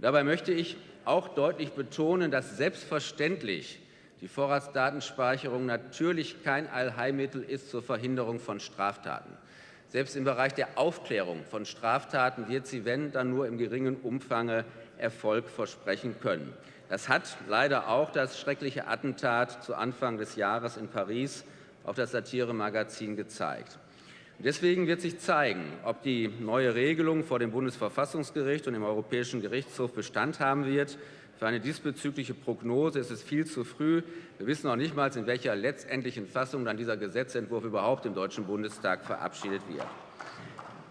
dabei möchte ich auch deutlich betonen, dass selbstverständlich die Vorratsdatenspeicherung natürlich kein Allheilmittel ist zur Verhinderung von Straftaten. Selbst im Bereich der Aufklärung von Straftaten wird sie, wenn, dann nur im geringen Umfang Erfolg versprechen können. Das hat leider auch das schreckliche Attentat zu Anfang des Jahres in Paris auf das Satiremagazin gezeigt. Deswegen wird sich zeigen, ob die neue Regelung vor dem Bundesverfassungsgericht und dem Europäischen Gerichtshof Bestand haben wird. Für eine diesbezügliche Prognose ist es viel zu früh. Wir wissen noch nicht mal, in welcher letztendlichen Fassung dann dieser Gesetzentwurf überhaupt im Deutschen Bundestag verabschiedet wird.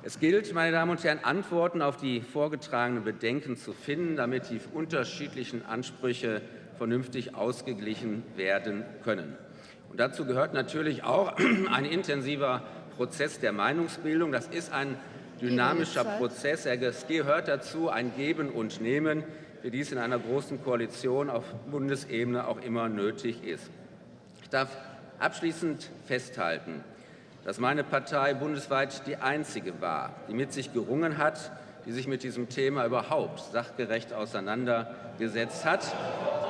Es gilt, meine Damen und Herren, Antworten auf die vorgetragenen Bedenken zu finden, damit die unterschiedlichen Ansprüche vernünftig ausgeglichen werden können. Und dazu gehört natürlich auch ein intensiver Prozess der Meinungsbildung. Das ist ein dynamischer Prozess. Es gehört dazu ein Geben und Nehmen, wie dies in einer großen Koalition auf Bundesebene auch immer nötig ist. Ich darf abschließend festhalten, dass meine Partei bundesweit die einzige war, die mit sich gerungen hat, die sich mit diesem Thema überhaupt sachgerecht auseinandergesetzt hat.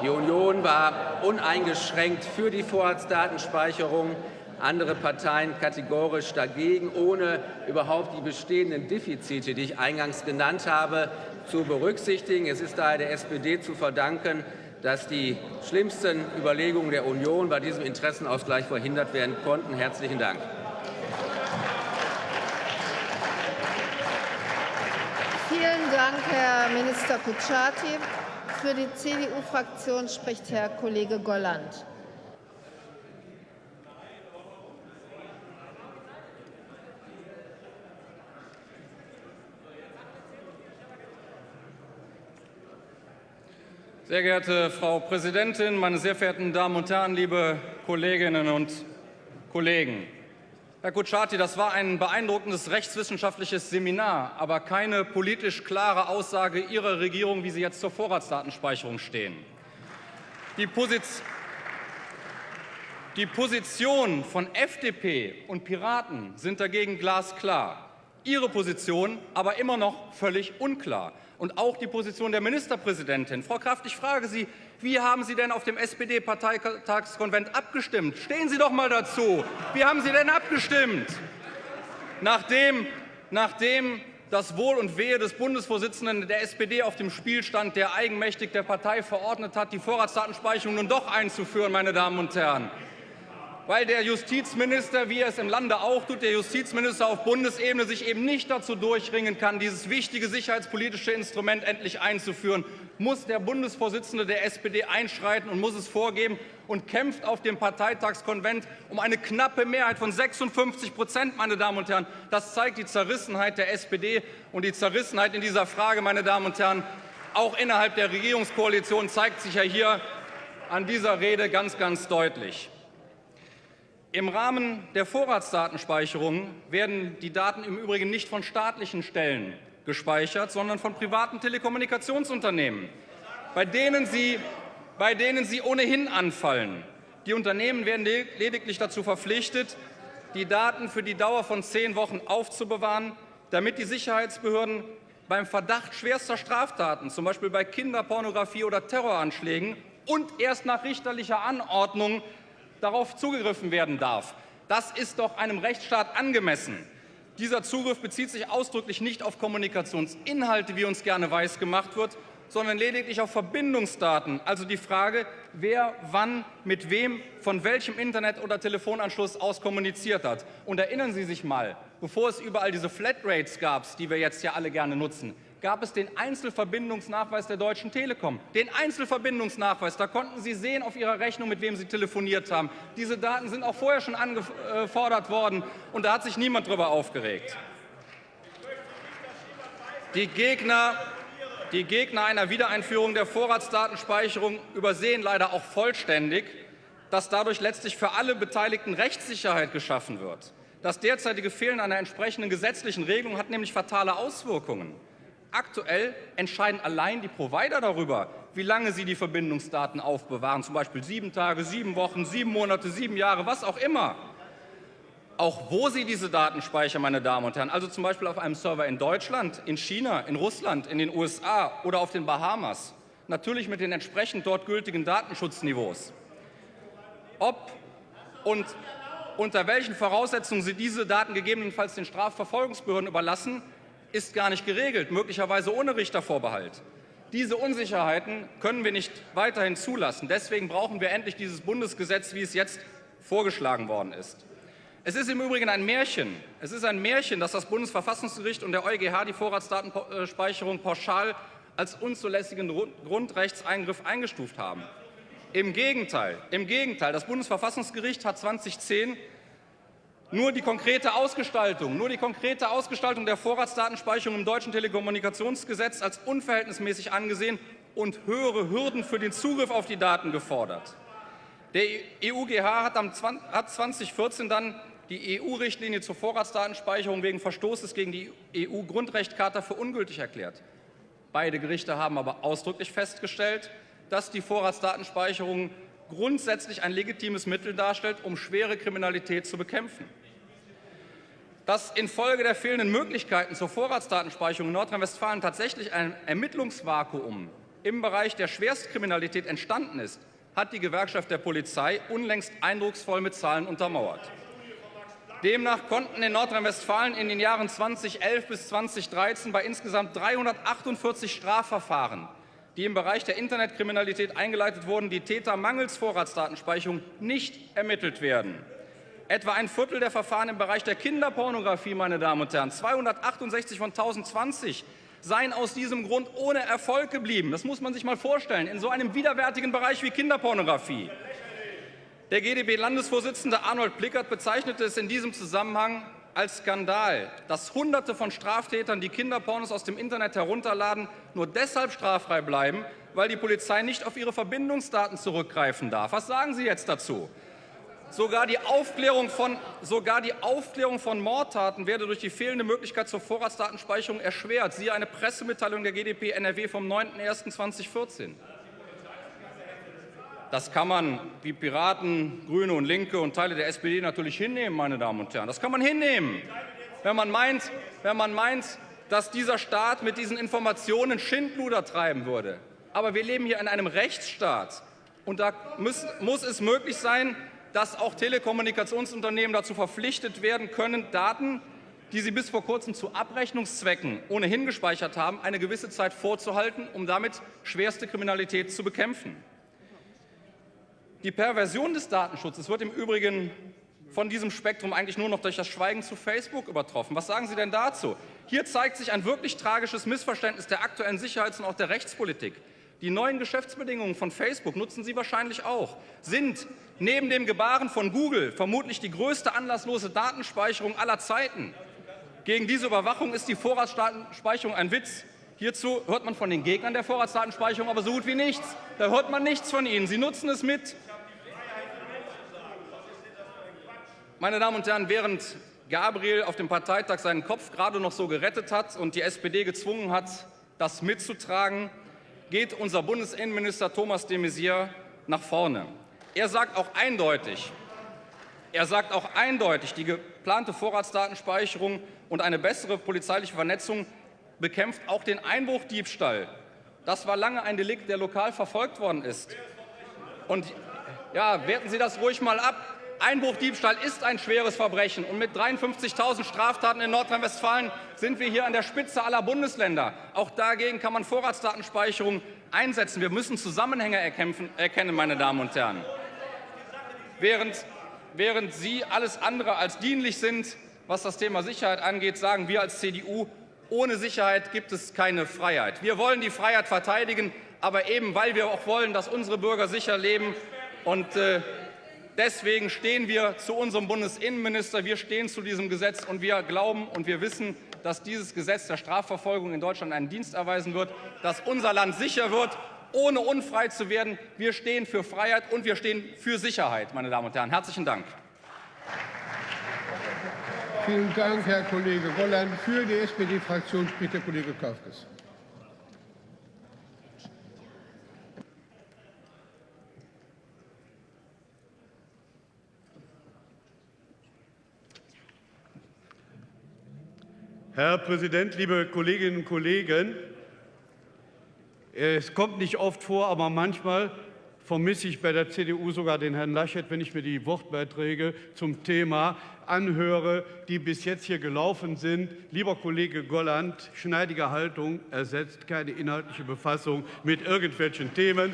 Die Union war uneingeschränkt für die Vorratsdatenspeicherung, andere Parteien kategorisch dagegen, ohne überhaupt die bestehenden Defizite, die ich eingangs genannt habe, zu berücksichtigen. Es ist daher der SPD zu verdanken, dass die schlimmsten Überlegungen der Union bei diesem Interessenausgleich verhindert werden konnten. Herzlichen Dank. Vielen Dank, Herr Minister Kutschaty. Für die CDU-Fraktion spricht Herr Kollege Golland. Sehr geehrte Frau Präsidentin, meine sehr verehrten Damen und Herren, liebe Kolleginnen und Kollegen! Herr Kutschaty, das war ein beeindruckendes rechtswissenschaftliches Seminar, aber keine politisch klare Aussage Ihrer Regierung, wie Sie jetzt zur Vorratsdatenspeicherung stehen. Die, Position die Positionen von FDP und Piraten sind dagegen glasklar. Ihre Position aber immer noch völlig unklar. Und auch die Position der Ministerpräsidentin. Frau Kraft, ich frage Sie, wie haben Sie denn auf dem SPD-Parteitagskonvent abgestimmt? Stehen Sie doch mal dazu. Wie haben Sie denn abgestimmt? Nachdem, nachdem das Wohl und Wehe des Bundesvorsitzenden der SPD auf dem Spiel stand, der eigenmächtig der Partei verordnet hat, die Vorratsdatenspeicherung nun doch einzuführen, meine Damen und Herren weil der Justizminister, wie er es im Lande auch tut, der Justizminister auf Bundesebene sich eben nicht dazu durchringen kann, dieses wichtige sicherheitspolitische Instrument endlich einzuführen, muss der Bundesvorsitzende der SPD einschreiten und muss es vorgeben und kämpft auf dem Parteitagskonvent um eine knappe Mehrheit von 56 Prozent, meine Damen und Herren. Das zeigt die Zerrissenheit der SPD und die Zerrissenheit in dieser Frage, meine Damen und Herren, auch innerhalb der Regierungskoalition zeigt sich ja hier an dieser Rede ganz, ganz deutlich. Im Rahmen der Vorratsdatenspeicherung werden die Daten im Übrigen nicht von staatlichen Stellen gespeichert, sondern von privaten Telekommunikationsunternehmen, bei denen sie, bei denen sie ohnehin anfallen. Die Unternehmen werden lediglich dazu verpflichtet, die Daten für die Dauer von zehn Wochen aufzubewahren, damit die Sicherheitsbehörden beim Verdacht schwerster Straftaten, zum Beispiel bei Kinderpornografie oder Terroranschlägen, und erst nach richterlicher Anordnung darauf zugegriffen werden darf. Das ist doch einem Rechtsstaat angemessen. Dieser Zugriff bezieht sich ausdrücklich nicht auf Kommunikationsinhalte, wie uns gerne weiß gemacht wird, sondern lediglich auf Verbindungsdaten, also die Frage, wer wann mit wem von welchem Internet- oder Telefonanschluss aus kommuniziert hat. Und erinnern Sie sich mal, bevor es überall diese Flatrates gab, die wir jetzt ja alle gerne nutzen, gab es den Einzelverbindungsnachweis der Deutschen Telekom. Den Einzelverbindungsnachweis, da konnten Sie sehen auf Ihrer Rechnung, mit wem Sie telefoniert haben. Diese Daten sind auch vorher schon angefordert worden, und da hat sich niemand darüber aufgeregt. Die Gegner, die Gegner einer Wiedereinführung der Vorratsdatenspeicherung übersehen leider auch vollständig, dass dadurch letztlich für alle Beteiligten Rechtssicherheit geschaffen wird. Das derzeitige Fehlen einer entsprechenden gesetzlichen Regelung hat nämlich fatale Auswirkungen. Aktuell entscheiden allein die Provider darüber, wie lange sie die Verbindungsdaten aufbewahren, zum Beispiel sieben Tage, sieben Wochen, sieben Monate, sieben Jahre, was auch immer. Auch wo sie diese Daten speichern, meine Damen und Herren, also zum Beispiel auf einem Server in Deutschland, in China, in Russland, in den USA oder auf den Bahamas, natürlich mit den entsprechend dort gültigen Datenschutzniveaus. Ob und unter welchen Voraussetzungen Sie diese Daten gegebenenfalls den Strafverfolgungsbehörden überlassen, ist gar nicht geregelt, möglicherweise ohne Richtervorbehalt. Diese Unsicherheiten können wir nicht weiterhin zulassen. Deswegen brauchen wir endlich dieses Bundesgesetz, wie es jetzt vorgeschlagen worden ist. Es ist im Übrigen ein Märchen. Es ist ein Märchen, dass das Bundesverfassungsgericht und der EuGH die Vorratsdatenspeicherung pauschal als unzulässigen Grundrechtseingriff eingestuft haben. Im Gegenteil, im Gegenteil, das Bundesverfassungsgericht hat 2010 nur die konkrete Ausgestaltung, nur die konkrete Ausgestaltung der Vorratsdatenspeicherung im deutschen Telekommunikationsgesetz als unverhältnismäßig angesehen und höhere Hürden für den Zugriff auf die Daten gefordert. Der EuGH hat, hat 2014 dann die EU-Richtlinie zur Vorratsdatenspeicherung wegen Verstoßes gegen die EU-Grundrechtcharta für ungültig erklärt. Beide Gerichte haben aber ausdrücklich festgestellt, dass die Vorratsdatenspeicherung grundsätzlich ein legitimes Mittel darstellt, um schwere Kriminalität zu bekämpfen. Dass infolge der fehlenden Möglichkeiten zur Vorratsdatenspeicherung in Nordrhein-Westfalen tatsächlich ein Ermittlungsvakuum im Bereich der Schwerstkriminalität entstanden ist, hat die Gewerkschaft der Polizei unlängst eindrucksvoll mit Zahlen untermauert. Demnach konnten in Nordrhein-Westfalen in den Jahren 2011 bis 2013 bei insgesamt 348 Strafverfahren die im Bereich der Internetkriminalität eingeleitet wurden, die Täter mangels Vorratsdatenspeicherung nicht ermittelt werden. Etwa ein Viertel der Verfahren im Bereich der Kinderpornografie, meine Damen und Herren, 268 von 1020, seien aus diesem Grund ohne Erfolg geblieben. Das muss man sich mal vorstellen, in so einem widerwärtigen Bereich wie Kinderpornografie. Der GdB-Landesvorsitzende Arnold Plickert bezeichnete es in diesem Zusammenhang als Skandal, dass Hunderte von Straftätern, die Kinderpornos aus dem Internet herunterladen, nur deshalb straffrei bleiben, weil die Polizei nicht auf ihre Verbindungsdaten zurückgreifen darf. Was sagen Sie jetzt dazu? Sogar die, Aufklärung von, sogar die Aufklärung von Mordtaten werde durch die fehlende Möglichkeit zur Vorratsdatenspeicherung erschwert. Siehe eine Pressemitteilung der GdP NRW vom 9.01.2014. Das kann man wie Piraten, Grüne und Linke und Teile der SPD natürlich hinnehmen, meine Damen und Herren. Das kann man hinnehmen, wenn man meint, wenn man meint dass dieser Staat mit diesen Informationen Schindluder treiben würde. Aber wir leben hier in einem Rechtsstaat. Und da muss, muss es möglich sein, dass auch Telekommunikationsunternehmen dazu verpflichtet werden können, Daten, die sie bis vor kurzem zu Abrechnungszwecken ohnehin gespeichert haben, eine gewisse Zeit vorzuhalten, um damit schwerste Kriminalität zu bekämpfen. Die Perversion des Datenschutzes wird im Übrigen von diesem Spektrum eigentlich nur noch durch das Schweigen zu Facebook übertroffen. Was sagen Sie denn dazu? Hier zeigt sich ein wirklich tragisches Missverständnis der aktuellen Sicherheits- und auch der Rechtspolitik. Die neuen Geschäftsbedingungen von Facebook nutzen Sie wahrscheinlich auch, sind neben dem Gebaren von Google vermutlich die größte anlasslose Datenspeicherung aller Zeiten. Gegen diese Überwachung ist die Vorratsdatenspeicherung ein Witz. Hierzu hört man von den Gegnern der Vorratsdatenspeicherung aber so gut wie nichts. Da hört man nichts von ihnen. Sie nutzen es mit. Meine Damen und Herren, während Gabriel auf dem Parteitag seinen Kopf gerade noch so gerettet hat und die SPD gezwungen hat, das mitzutragen, geht unser Bundesinnenminister Thomas de Maizière nach vorne. Er sagt auch eindeutig, er sagt auch eindeutig, die geplante Vorratsdatenspeicherung und eine bessere polizeiliche Vernetzung bekämpft auch den Einbruchdiebstahl. Das war lange ein Delikt, der lokal verfolgt worden ist. Und ja, werten Sie das ruhig mal ab. Einbruchdiebstahl ist ein schweres Verbrechen. Und mit 53.000 Straftaten in Nordrhein-Westfalen sind wir hier an der Spitze aller Bundesländer. Auch dagegen kann man Vorratsdatenspeicherung einsetzen. Wir müssen Zusammenhänge erkennen, meine Damen und Herren. Während, während Sie alles andere als dienlich sind, was das Thema Sicherheit angeht, sagen wir als CDU, ohne Sicherheit gibt es keine Freiheit. Wir wollen die Freiheit verteidigen, aber eben weil wir auch wollen, dass unsere Bürger sicher leben und äh, Deswegen stehen wir zu unserem Bundesinnenminister, wir stehen zu diesem Gesetz und wir glauben und wir wissen, dass dieses Gesetz der Strafverfolgung in Deutschland einen Dienst erweisen wird, dass unser Land sicher wird, ohne unfrei zu werden. Wir stehen für Freiheit und wir stehen für Sicherheit, meine Damen und Herren. Herzlichen Dank. Vielen Dank, Herr Kollege Golland. Für die SPD-Fraktion spricht der Kollege Kaufkes. Herr Präsident, liebe Kolleginnen und Kollegen! Es kommt nicht oft vor, aber manchmal vermisse ich bei der CDU sogar den Herrn Laschet, wenn ich mir die Wortbeiträge zum Thema anhöre, die bis jetzt hier gelaufen sind. Lieber Kollege Golland, schneidige Haltung ersetzt keine inhaltliche Befassung mit irgendwelchen Themen.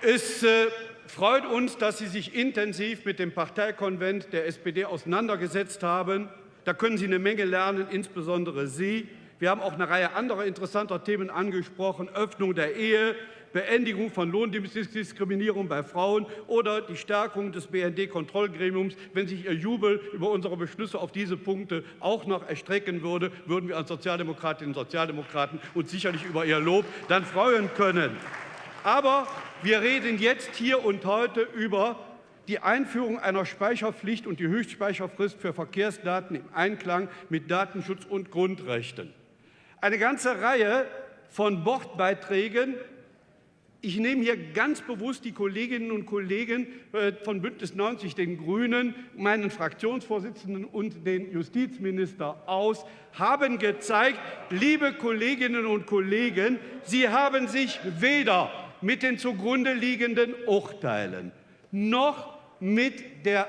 Es äh, freut uns, dass Sie sich intensiv mit dem Parteikonvent der SPD auseinandergesetzt haben. Da können Sie eine Menge lernen, insbesondere Sie. Wir haben auch eine Reihe anderer interessanter Themen angesprochen, Öffnung der Ehe, Beendigung von Lohndiskriminierung bei Frauen oder die Stärkung des BND-Kontrollgremiums. Wenn sich Ihr Jubel über unsere Beschlüsse auf diese Punkte auch noch erstrecken würde, würden wir als Sozialdemokratinnen und Sozialdemokraten uns sicherlich über Ihr Lob dann freuen können. Aber wir reden jetzt hier und heute über die Einführung einer Speicherpflicht und die Höchstspeicherfrist für Verkehrsdaten im Einklang mit Datenschutz und Grundrechten. Eine ganze Reihe von Wortbeiträgen ich nehme hier ganz bewusst die Kolleginnen und Kollegen äh, von Bündnis 90, den Grünen, meinen Fraktionsvorsitzenden und den Justizminister aus, haben gezeigt, liebe Kolleginnen und Kollegen, Sie haben sich weder mit den zugrunde liegenden Urteilen noch mit, der,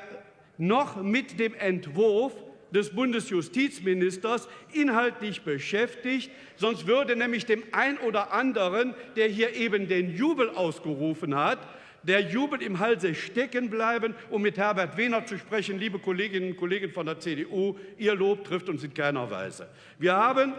noch mit dem Entwurf des Bundesjustizministers inhaltlich beschäftigt. Sonst würde nämlich dem einen oder anderen, der hier eben den Jubel ausgerufen hat, der Jubel im Halse stecken bleiben, um mit Herbert Wehner zu sprechen. Liebe Kolleginnen und Kollegen von der CDU, Ihr Lob trifft uns in keiner Weise. Wir haben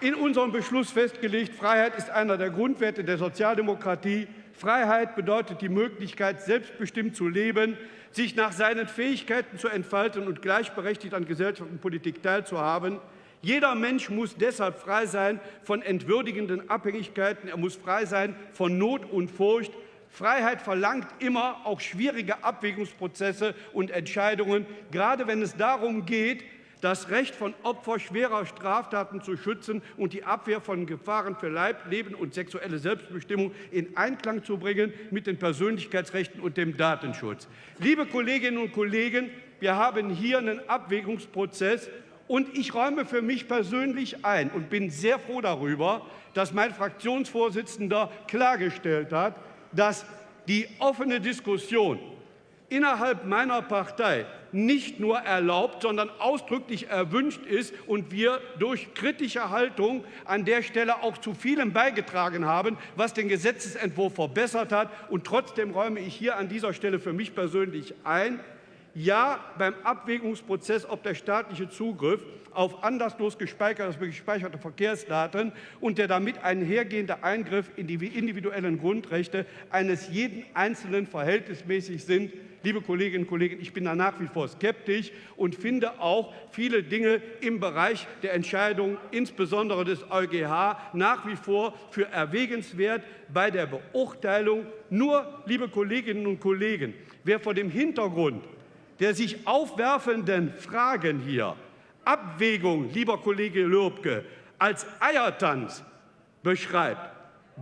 in unserem Beschluss festgelegt, Freiheit ist einer der Grundwerte der Sozialdemokratie. Freiheit bedeutet die Möglichkeit, selbstbestimmt zu leben, sich nach seinen Fähigkeiten zu entfalten und gleichberechtigt an Gesellschaft und Politik teilzuhaben. Jeder Mensch muss deshalb frei sein von entwürdigenden Abhängigkeiten. Er muss frei sein von Not und Furcht. Freiheit verlangt immer auch schwierige Abwägungsprozesse und Entscheidungen, gerade wenn es darum geht, das Recht von Opfern schwerer Straftaten zu schützen und die Abwehr von Gefahren für Leib, Leben und sexuelle Selbstbestimmung in Einklang zu bringen mit den Persönlichkeitsrechten und dem Datenschutz. Liebe Kolleginnen und Kollegen, wir haben hier einen Abwägungsprozess, und ich räume für mich persönlich ein und bin sehr froh darüber, dass mein Fraktionsvorsitzender klargestellt hat, dass die offene Diskussion innerhalb meiner Partei nicht nur erlaubt, sondern ausdrücklich erwünscht ist und wir durch kritische Haltung an der Stelle auch zu vielem beigetragen haben, was den Gesetzentwurf verbessert hat. Und trotzdem räume ich hier an dieser Stelle für mich persönlich ein, ja, beim Abwägungsprozess, ob der staatliche Zugriff auf anderslos gespeicherte Verkehrsdaten und der damit einhergehende Eingriff in die individuellen Grundrechte eines jeden Einzelnen verhältnismäßig sind, liebe Kolleginnen und Kollegen, ich bin da nach wie vor skeptisch und finde auch viele Dinge im Bereich der Entscheidung, insbesondere des EuGH, nach wie vor für erwägenswert bei der Beurteilung. Nur, liebe Kolleginnen und Kollegen, wer vor dem Hintergrund der sich aufwerfenden Fragen hier Abwägung, lieber Kollege Lürbke, als Eiertanz beschreibt,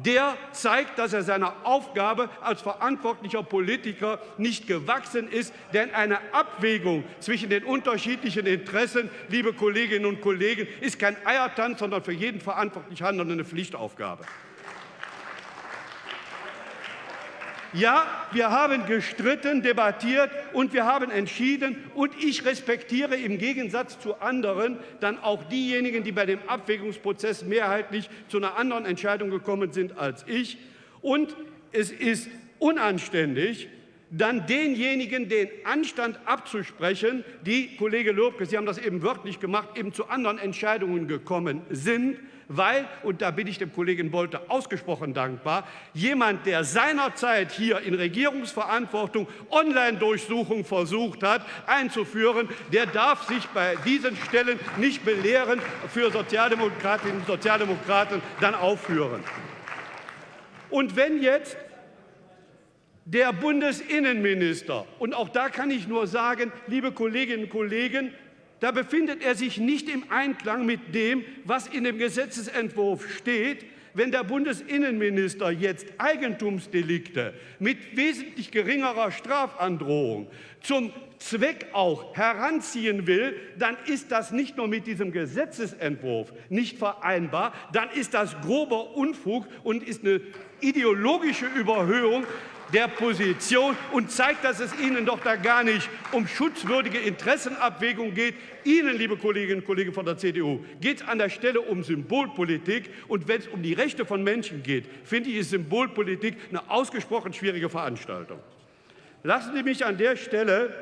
der zeigt, dass er seiner Aufgabe als verantwortlicher Politiker nicht gewachsen ist. Denn eine Abwägung zwischen den unterschiedlichen Interessen, liebe Kolleginnen und Kollegen, ist kein Eiertanz, sondern für jeden verantwortlich Handelnden eine Pflichtaufgabe. Ja, wir haben gestritten, debattiert und wir haben entschieden. Und ich respektiere im Gegensatz zu anderen dann auch diejenigen, die bei dem Abwägungsprozess mehrheitlich zu einer anderen Entscheidung gekommen sind als ich. Und es ist unanständig, dann denjenigen den Anstand abzusprechen, die, Kollege Lobke, Sie haben das eben wörtlich gemacht, eben zu anderen Entscheidungen gekommen sind weil, und da bin ich dem Kollegen Bolte ausgesprochen dankbar, jemand, der seinerzeit hier in Regierungsverantwortung Online-Durchsuchung versucht hat einzuführen, der darf sich bei diesen Stellen nicht belehren für Sozialdemokratinnen und Sozialdemokraten dann aufführen. Und wenn jetzt der Bundesinnenminister, und auch da kann ich nur sagen, liebe Kolleginnen und Kollegen, da befindet er sich nicht im Einklang mit dem, was in dem Gesetzentwurf steht, wenn der Bundesinnenminister jetzt Eigentumsdelikte mit wesentlich geringerer Strafandrohung zum Zweck auch heranziehen will, dann ist das nicht nur mit diesem Gesetzentwurf nicht vereinbar, dann ist das grober Unfug und ist eine ideologische Überhöhung der Position und zeigt, dass es Ihnen doch da gar nicht um schutzwürdige Interessenabwägung geht. Ihnen, liebe Kolleginnen und Kollegen von der CDU, geht es an der Stelle um Symbolpolitik. Und wenn es um die Rechte von Menschen geht, finde ich, ist Symbolpolitik eine ausgesprochen schwierige Veranstaltung. Lassen Sie mich an der Stelle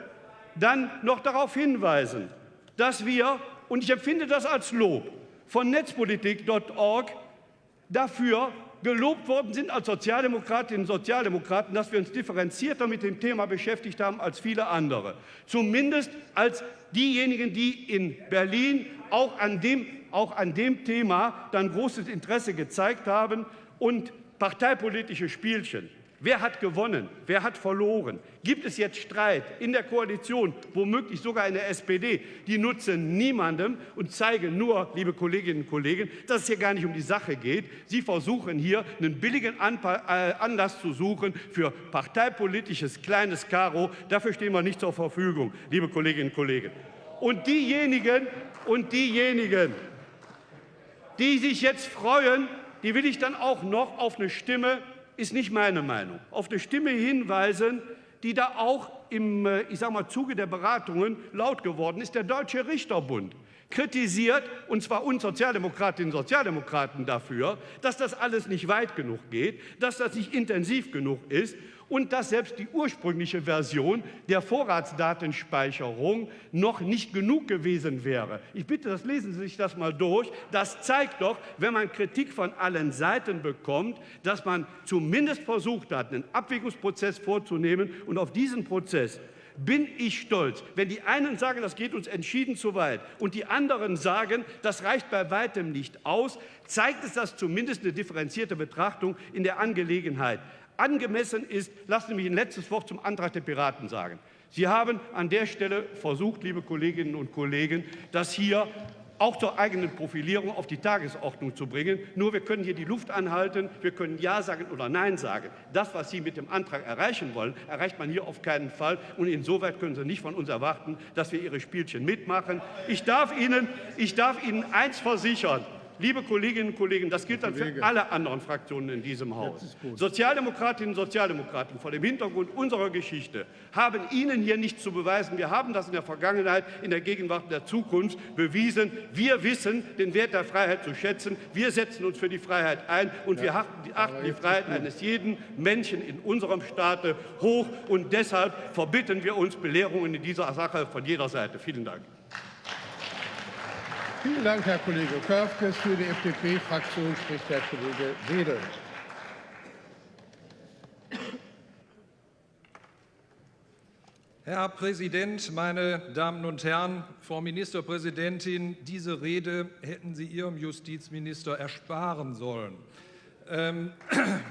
dann noch darauf hinweisen, dass wir, und ich empfinde das als Lob, von netzpolitik.org dafür gelobt worden sind als Sozialdemokratinnen und Sozialdemokraten, dass wir uns differenzierter mit dem Thema beschäftigt haben als viele andere. Zumindest als diejenigen, die in Berlin auch an dem, auch an dem Thema dann großes Interesse gezeigt haben und parteipolitische Spielchen Wer hat gewonnen? Wer hat verloren? Gibt es jetzt Streit in der Koalition, womöglich sogar in der SPD? Die nutzen niemandem und zeigen nur, liebe Kolleginnen und Kollegen, dass es hier gar nicht um die Sache geht. Sie versuchen hier einen billigen äh, Anlass zu suchen für parteipolitisches kleines Karo. Dafür stehen wir nicht zur Verfügung, liebe Kolleginnen und Kollegen. Und diejenigen, und diejenigen, die sich jetzt freuen, die will ich dann auch noch auf eine Stimme ist nicht meine Meinung, auf eine Stimme hinweisen, die da auch im äh, ich sag mal, Zuge der Beratungen laut geworden ist, der Deutsche Richterbund kritisiert, und zwar uns Sozialdemokratinnen und Sozialdemokraten dafür, dass das alles nicht weit genug geht, dass das nicht intensiv genug ist und dass selbst die ursprüngliche Version der Vorratsdatenspeicherung noch nicht genug gewesen wäre. Ich bitte, das lesen Sie sich das mal durch. Das zeigt doch, wenn man Kritik von allen Seiten bekommt, dass man zumindest versucht hat, einen Abwägungsprozess vorzunehmen und auf diesen Prozess bin ich stolz. Wenn die einen sagen, das geht uns entschieden zu weit und die anderen sagen, das reicht bei weitem nicht aus, zeigt es das zumindest eine differenzierte Betrachtung in der Angelegenheit angemessen ist, lassen Sie mich ein letztes Wort zum Antrag der Piraten sagen. Sie haben an der Stelle versucht, liebe Kolleginnen und Kollegen, das hier auch zur eigenen Profilierung auf die Tagesordnung zu bringen. Nur wir können hier die Luft anhalten, wir können Ja sagen oder Nein sagen. Das, was Sie mit dem Antrag erreichen wollen, erreicht man hier auf keinen Fall. Und insoweit können Sie nicht von uns erwarten, dass wir Ihre Spielchen mitmachen. Ich darf Ihnen, ich darf Ihnen eins versichern. Liebe Kolleginnen und Kollegen, das gilt dann für alle anderen Fraktionen in diesem Haus. Sozialdemokratinnen und Sozialdemokraten vor dem Hintergrund unserer Geschichte haben Ihnen hier nichts zu beweisen. Wir haben das in der Vergangenheit, in der Gegenwart und der Zukunft bewiesen. Wir wissen den Wert der Freiheit zu schätzen. Wir setzen uns für die Freiheit ein und wir achten die Freiheit eines jeden Menschen in unserem Staate hoch. Und deshalb verbitten wir uns Belehrungen in dieser Sache von jeder Seite. Vielen Dank. Vielen Dank, Herr Kollege Körfges. Für die FDP-Fraktion spricht Herr Kollege Wedel. Herr Präsident, meine Damen und Herren, Frau Ministerpräsidentin, diese Rede hätten Sie Ihrem Justizminister ersparen sollen. Ähm,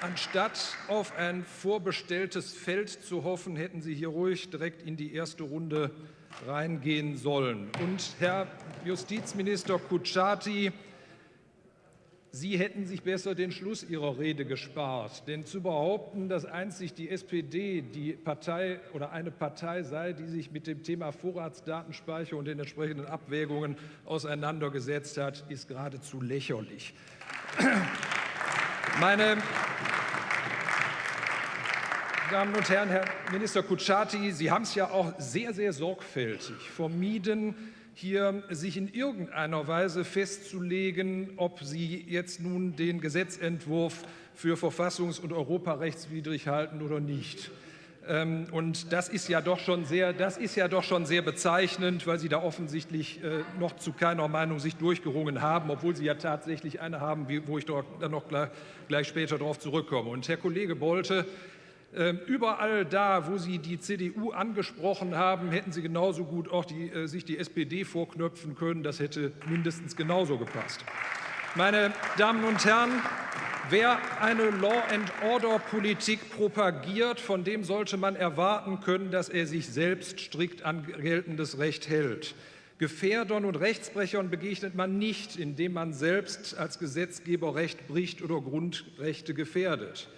anstatt auf ein vorbestelltes Feld zu hoffen, hätten Sie hier ruhig direkt in die erste Runde reingehen sollen. Und Herr Justizminister Kutschaty, Sie hätten sich besser den Schluss Ihrer Rede gespart. Denn zu behaupten, dass einzig die SPD die Partei oder eine Partei sei, die sich mit dem Thema Vorratsdatenspeicher und den entsprechenden Abwägungen auseinandergesetzt hat, ist geradezu lächerlich. Meine Damen und Herren, Herr Minister Kutschaty, Sie haben es ja auch sehr, sehr sorgfältig vermieden, hier sich in irgendeiner Weise festzulegen, ob Sie jetzt nun den Gesetzentwurf für verfassungs- und europarechtswidrig halten oder nicht. Ähm, und das ist, ja doch schon sehr, das ist ja doch schon sehr bezeichnend, weil Sie da offensichtlich äh, noch zu keiner Meinung sich durchgerungen haben, obwohl Sie ja tatsächlich eine haben, wo ich dann noch gleich später darauf zurückkomme. Und Herr Kollege Bolte, überall da, wo Sie die CDU angesprochen haben, hätten Sie genauso gut auch die, äh, sich die SPD vorknöpfen können. Das hätte mindestens genauso gepasst. Meine Damen und Herren, wer eine Law-and-Order-Politik propagiert, von dem sollte man erwarten können, dass er sich selbst strikt an geltendes Recht hält. Gefährdern und Rechtsbrechern begegnet man nicht, indem man selbst als Gesetzgeber Recht bricht oder Grundrechte gefährdet.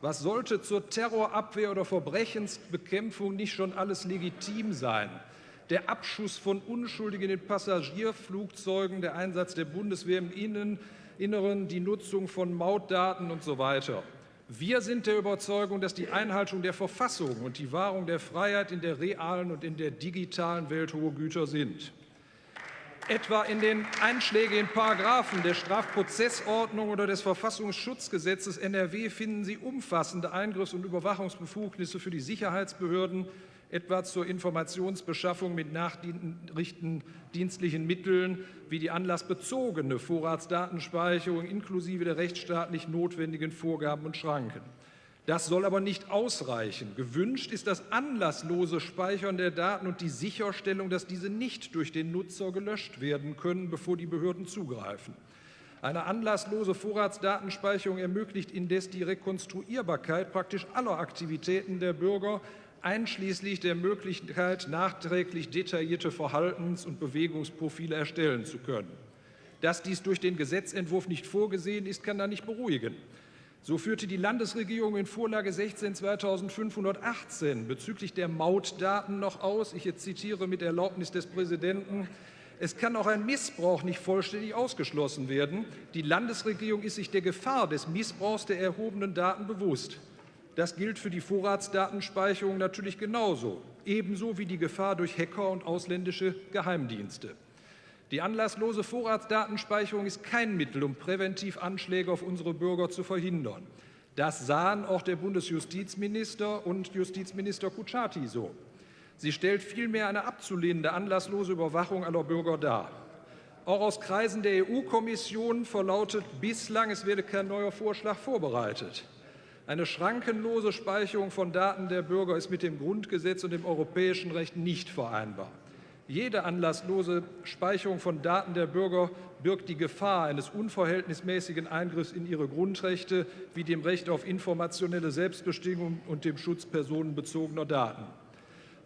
Was sollte zur Terrorabwehr oder Verbrechensbekämpfung nicht schon alles legitim sein? Der Abschuss von Unschuldigen in Passagierflugzeugen, der Einsatz der Bundeswehr im Innen, Inneren, die Nutzung von Mautdaten und so weiter. Wir sind der Überzeugung, dass die Einhaltung der Verfassung und die Wahrung der Freiheit in der realen und in der digitalen Welt hohe Güter sind. Etwa in den einschlägigen Paragraphen der Strafprozessordnung oder des Verfassungsschutzgesetzes NRW finden Sie umfassende Eingriffs- und Überwachungsbefugnisse für die Sicherheitsbehörden, etwa zur Informationsbeschaffung mit nachrichtendienstlichen Mitteln wie die anlassbezogene Vorratsdatenspeicherung inklusive der rechtsstaatlich notwendigen Vorgaben und Schranken. Das soll aber nicht ausreichen. Gewünscht ist das anlasslose Speichern der Daten und die Sicherstellung, dass diese nicht durch den Nutzer gelöscht werden können, bevor die Behörden zugreifen. Eine anlasslose Vorratsdatenspeicherung ermöglicht indes die Rekonstruierbarkeit praktisch aller Aktivitäten der Bürger, einschließlich der Möglichkeit, nachträglich detaillierte Verhaltens- und Bewegungsprofile erstellen zu können. Dass dies durch den Gesetzentwurf nicht vorgesehen ist, kann da nicht beruhigen. So führte die Landesregierung in Vorlage 16 2518 bezüglich der Mautdaten noch aus, ich zitiere mit Erlaubnis des Präsidenten, es kann auch ein Missbrauch nicht vollständig ausgeschlossen werden. Die Landesregierung ist sich der Gefahr des Missbrauchs der erhobenen Daten bewusst. Das gilt für die Vorratsdatenspeicherung natürlich genauso, ebenso wie die Gefahr durch Hacker und ausländische Geheimdienste. Die anlasslose Vorratsdatenspeicherung ist kein Mittel, um präventiv Anschläge auf unsere Bürger zu verhindern. Das sahen auch der Bundesjustizminister und Justizminister Kutschaty so. Sie stellt vielmehr eine abzulehnende anlasslose Überwachung aller Bürger dar. Auch aus Kreisen der EU-Kommission verlautet bislang, es werde kein neuer Vorschlag vorbereitet. Eine schrankenlose Speicherung von Daten der Bürger ist mit dem Grundgesetz und dem europäischen Recht nicht vereinbar. Jede anlasslose Speicherung von Daten der Bürger birgt die Gefahr eines unverhältnismäßigen Eingriffs in ihre Grundrechte wie dem Recht auf informationelle Selbstbestimmung und dem Schutz personenbezogener Daten.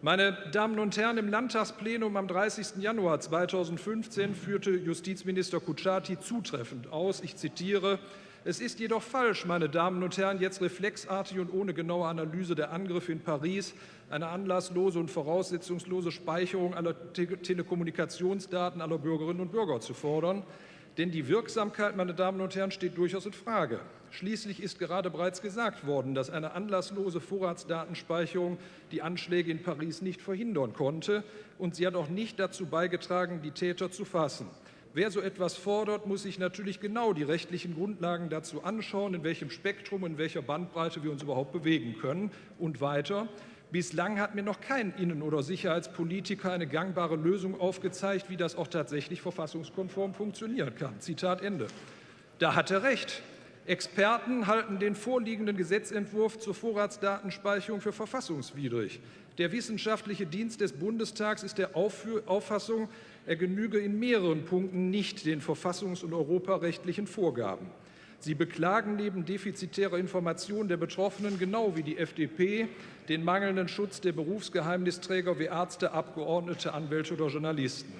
Meine Damen und Herren, im Landtagsplenum am 30. Januar 2015 führte Justizminister Kutschaty zutreffend aus, ich zitiere, es ist jedoch falsch, meine Damen und Herren, jetzt reflexartig und ohne genaue Analyse der Angriffe in Paris eine anlasslose und voraussetzungslose Speicherung aller Te Telekommunikationsdaten aller Bürgerinnen und Bürger zu fordern. Denn die Wirksamkeit, meine Damen und Herren, steht durchaus in Frage. Schließlich ist gerade bereits gesagt worden, dass eine anlasslose Vorratsdatenspeicherung die Anschläge in Paris nicht verhindern konnte, und sie hat auch nicht dazu beigetragen, die Täter zu fassen. Wer so etwas fordert, muss sich natürlich genau die rechtlichen Grundlagen dazu anschauen, in welchem Spektrum in welcher Bandbreite wir uns überhaupt bewegen können. Und weiter, bislang hat mir noch kein Innen- oder Sicherheitspolitiker eine gangbare Lösung aufgezeigt, wie das auch tatsächlich verfassungskonform funktionieren kann. Zitat Ende. Da hat er recht. Experten halten den vorliegenden Gesetzentwurf zur Vorratsdatenspeicherung für verfassungswidrig. Der wissenschaftliche Dienst des Bundestags ist der Auffassung, er genüge in mehreren Punkten nicht den verfassungs- und europarechtlichen Vorgaben. Sie beklagen neben defizitärer Informationen der Betroffenen genau wie die FDP den mangelnden Schutz der Berufsgeheimnisträger wie Ärzte, Abgeordnete, Anwälte oder Journalisten.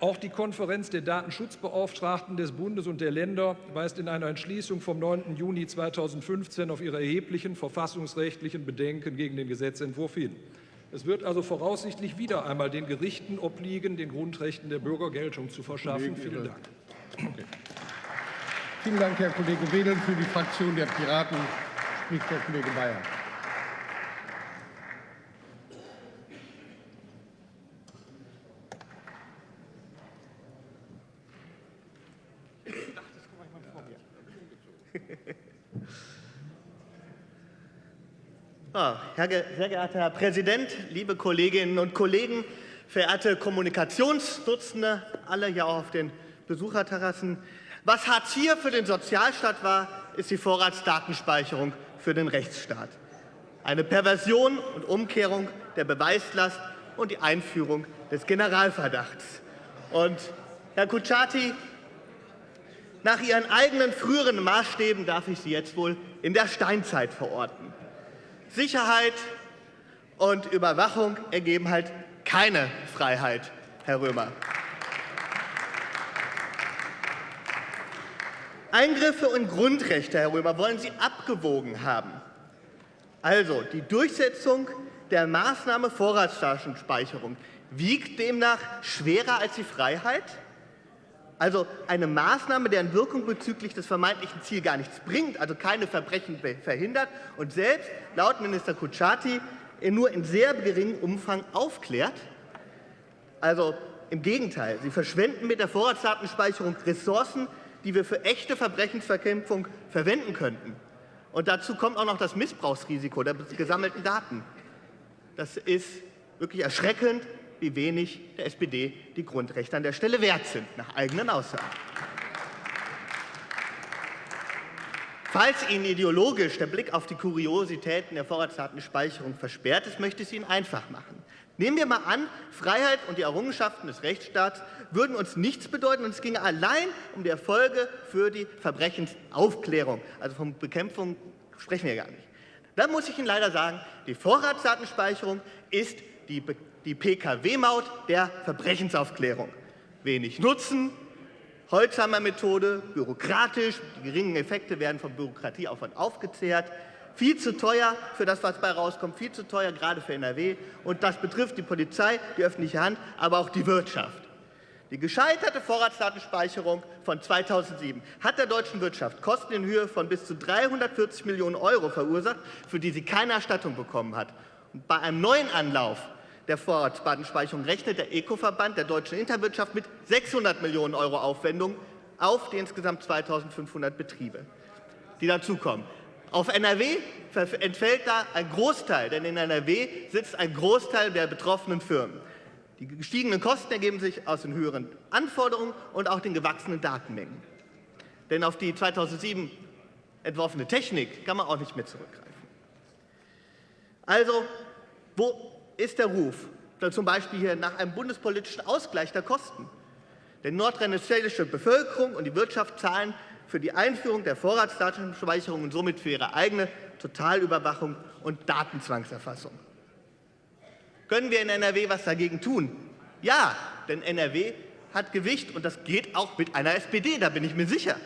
Auch die Konferenz der Datenschutzbeauftragten des Bundes und der Länder weist in einer Entschließung vom 9. Juni 2015 auf ihre erheblichen verfassungsrechtlichen Bedenken gegen den Gesetzentwurf hin. Es wird also voraussichtlich wieder einmal den Gerichten obliegen, den Grundrechten der Bürger Geltung zu verschaffen. Vielen Dank. Okay. Vielen Dank, Herr Kollege Wedel. Für die Fraktion der Piraten spricht der Kollege Bayer. Ah, sehr geehrter Herr Präsident, liebe Kolleginnen und Kollegen, verehrte Kommunikationsdutzende, alle hier auch auf den Besucherterrassen. Was Hartz IV für den Sozialstaat war, ist die Vorratsdatenspeicherung für den Rechtsstaat. Eine Perversion und Umkehrung der Beweislast und die Einführung des Generalverdachts. Und Herr Kutschaty, nach Ihren eigenen früheren Maßstäben darf ich Sie jetzt wohl in der Steinzeit verorten. Sicherheit und Überwachung ergeben halt keine Freiheit, Herr Römer. Eingriffe und Grundrechte, Herr Römer, wollen Sie abgewogen haben. Also die Durchsetzung der Maßnahme Vorratsdatenspeicherung wiegt demnach schwerer als die Freiheit? Also eine Maßnahme, deren Wirkung bezüglich des vermeintlichen Ziels gar nichts bringt, also keine Verbrechen verhindert und selbst laut Minister Kutschaty nur in sehr geringem Umfang aufklärt. Also im Gegenteil, sie verschwenden mit der Vorratsdatenspeicherung Ressourcen, die wir für echte Verbrechensverkämpfung verwenden könnten. Und dazu kommt auch noch das Missbrauchsrisiko der gesammelten Daten. Das ist wirklich erschreckend, wie wenig der SPD die Grundrechte an der Stelle wert sind, nach eigenen Aussagen. Falls Ihnen ideologisch der Blick auf die Kuriositäten der Vorratsdatenspeicherung versperrt ist, möchte ich es Ihnen einfach machen. Nehmen wir mal an, Freiheit und die Errungenschaften des Rechtsstaats würden uns nichts bedeuten und es ginge allein um die Erfolge für die Verbrechensaufklärung. Also von Bekämpfung sprechen wir gar nicht. Dann muss ich Ihnen leider sagen, die Vorratsdatenspeicherung ist die, die PKW-Maut der Verbrechensaufklärung. Wenig Nutzen, Holzhammer-Methode, bürokratisch, die geringen Effekte werden von Bürokratieaufwand aufgezehrt, viel zu teuer für das, was bei rauskommt, viel zu teuer, gerade für NRW. Und das betrifft die Polizei, die öffentliche Hand, aber auch die Wirtschaft. Die gescheiterte Vorratsdatenspeicherung von 2007 hat der deutschen Wirtschaft Kosten in Höhe von bis zu 340 Millionen Euro verursacht, für die sie keine Erstattung bekommen hat. Und bei einem neuen Anlauf der Vorratsdatenspeicherung rechnet der ECO-Verband der deutschen Interwirtschaft mit 600 Millionen Euro Aufwendungen auf die insgesamt 2500 Betriebe, die dazukommen. Auf NRW entfällt da ein Großteil, denn in NRW sitzt ein Großteil der betroffenen Firmen. Die gestiegenen Kosten ergeben sich aus den höheren Anforderungen und auch den gewachsenen Datenmengen. Denn auf die 2007 entworfene Technik kann man auch nicht mehr zurückgreifen. Also, wo ist der Ruf? Zum Beispiel hier nach einem bundespolitischen Ausgleich der Kosten. Denn nordrhein-westfälische Bevölkerung und die Wirtschaft zahlen für die Einführung der Vorratsdatenspeicherung und somit für ihre eigene Totalüberwachung und Datenzwangserfassung. Können wir in NRW was dagegen tun? Ja, denn NRW hat Gewicht und das geht auch mit einer SPD, da bin ich mir sicher.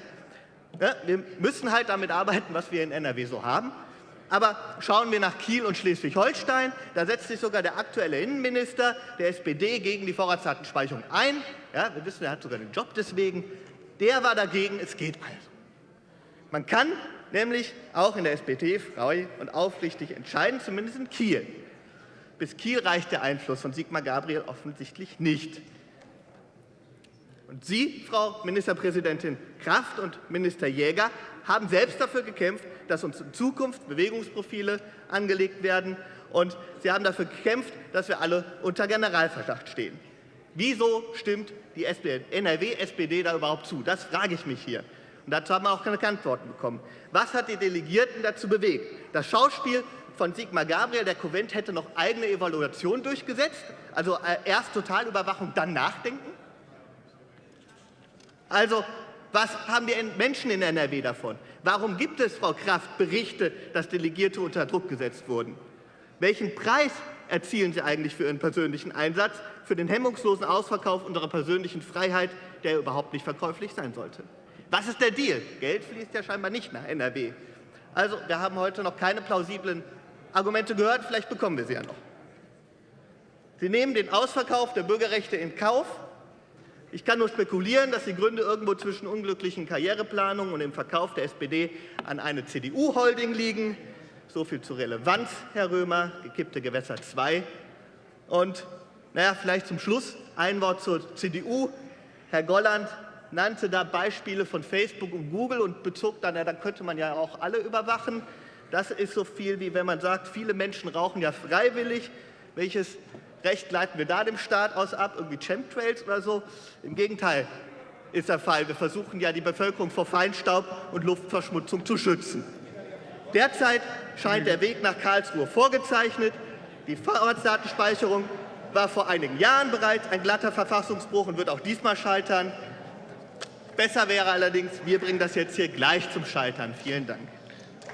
Ja, wir müssen halt damit arbeiten, was wir in NRW so haben. Aber schauen wir nach Kiel und Schleswig-Holstein, da setzt sich sogar der aktuelle Innenminister der SPD gegen die Vorratsdatenspeicherung ein. Ja, wir wissen, er hat sogar den Job deswegen. Der war dagegen, es geht also. Man kann nämlich auch in der SPD frei und aufrichtig entscheiden, zumindest in Kiel. Bis Kiel reicht der Einfluss von Sigmar Gabriel offensichtlich nicht. Und Sie, Frau Ministerpräsidentin Kraft und Minister Jäger, haben selbst dafür gekämpft, dass uns in Zukunft Bewegungsprofile angelegt werden. Und Sie haben dafür gekämpft, dass wir alle unter Generalverdacht stehen. Wieso stimmt die NRW-SPD da überhaupt zu? Das frage ich mich hier. Und dazu haben wir auch keine Antworten bekommen. Was hat die Delegierten dazu bewegt? Das Schauspiel von Sigmar Gabriel, der Konvent hätte noch eigene Evaluation durchgesetzt, also äh, erst Totalüberwachung, dann nachdenken? Also, was haben die Menschen in NRW davon? Warum gibt es, Frau Kraft, Berichte, dass Delegierte unter Druck gesetzt wurden? Welchen Preis erzielen Sie eigentlich für Ihren persönlichen Einsatz, für den hemmungslosen Ausverkauf unserer persönlichen Freiheit, der überhaupt nicht verkäuflich sein sollte? Was ist der Deal? Geld fließt ja scheinbar nicht nach NRW. Also, wir haben heute noch keine plausiblen Argumente gehört, vielleicht bekommen wir sie ja noch. Sie nehmen den Ausverkauf der Bürgerrechte in Kauf. Ich kann nur spekulieren, dass die Gründe irgendwo zwischen unglücklichen Karriereplanungen und dem Verkauf der SPD an eine CDU-Holding liegen. So viel zur Relevanz, Herr Römer, gekippte Gewässer 2. Und naja, vielleicht zum Schluss ein Wort zur CDU. Herr Golland nannte da Beispiele von Facebook und Google und bezog dann, ja, da könnte man ja auch alle überwachen. Das ist so viel, wie wenn man sagt, viele Menschen rauchen ja freiwillig. Welches Recht leiten wir da dem Staat aus ab? Irgendwie Chemtrails oder so? Im Gegenteil ist der Fall. Wir versuchen ja, die Bevölkerung vor Feinstaub und Luftverschmutzung zu schützen. Derzeit scheint der Weg nach Karlsruhe vorgezeichnet. Die Vorratsdatenspeicherung war vor einigen Jahren bereits ein glatter Verfassungsbruch und wird auch diesmal scheitern. Besser wäre allerdings, wir bringen das jetzt hier gleich zum Scheitern. Vielen Dank.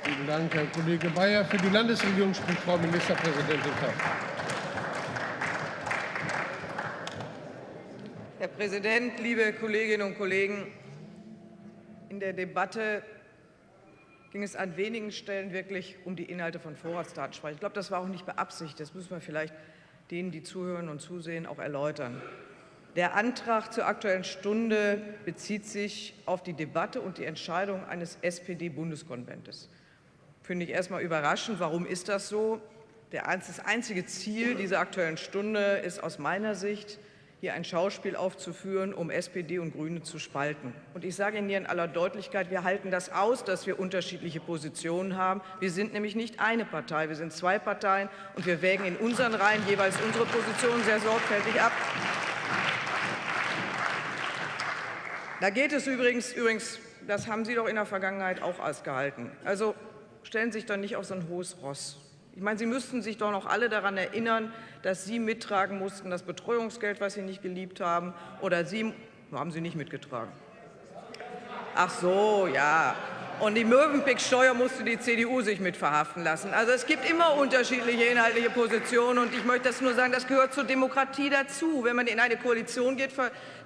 Vielen Dank, Herr Kollege Bayer. Für die Landesregierung spricht Frau Ministerpräsidentin Kraft. Herr Präsident, liebe Kolleginnen und Kollegen! In der Debatte ging es an wenigen Stellen wirklich um die Inhalte von Vorratsdatenspeicherung. Ich glaube, das war auch nicht beabsichtigt. Das müssen wir vielleicht denen, die zuhören und zusehen, auch erläutern. Der Antrag zur Aktuellen Stunde bezieht sich auf die Debatte und die Entscheidung eines SPD-Bundeskonventes. Finde ich erstmal überraschend. Warum ist das so? Das einzige Ziel dieser Aktuellen Stunde ist aus meiner Sicht, hier ein Schauspiel aufzuführen, um SPD und Grüne zu spalten. Und ich sage Ihnen hier in aller Deutlichkeit, wir halten das aus, dass wir unterschiedliche Positionen haben. Wir sind nämlich nicht eine Partei, wir sind zwei Parteien, und wir wägen in unseren Reihen jeweils unsere Positionen sehr sorgfältig ab. Da geht es übrigens, übrigens, das haben Sie doch in der Vergangenheit auch ausgehalten. Also stellen Sie sich doch nicht auf so ein hohes Ross. Ich meine, Sie müssten sich doch noch alle daran erinnern, dass Sie mittragen mussten, das Betreuungsgeld, was Sie nicht geliebt haben, oder Sie haben Sie nicht mitgetragen. Ach so, ja. Und die Möwenpick-Steuer musste die CDU sich mit verhaften lassen. Also es gibt immer unterschiedliche inhaltliche Positionen. Und ich möchte das nur sagen, das gehört zur Demokratie dazu. Wenn man in eine Koalition geht,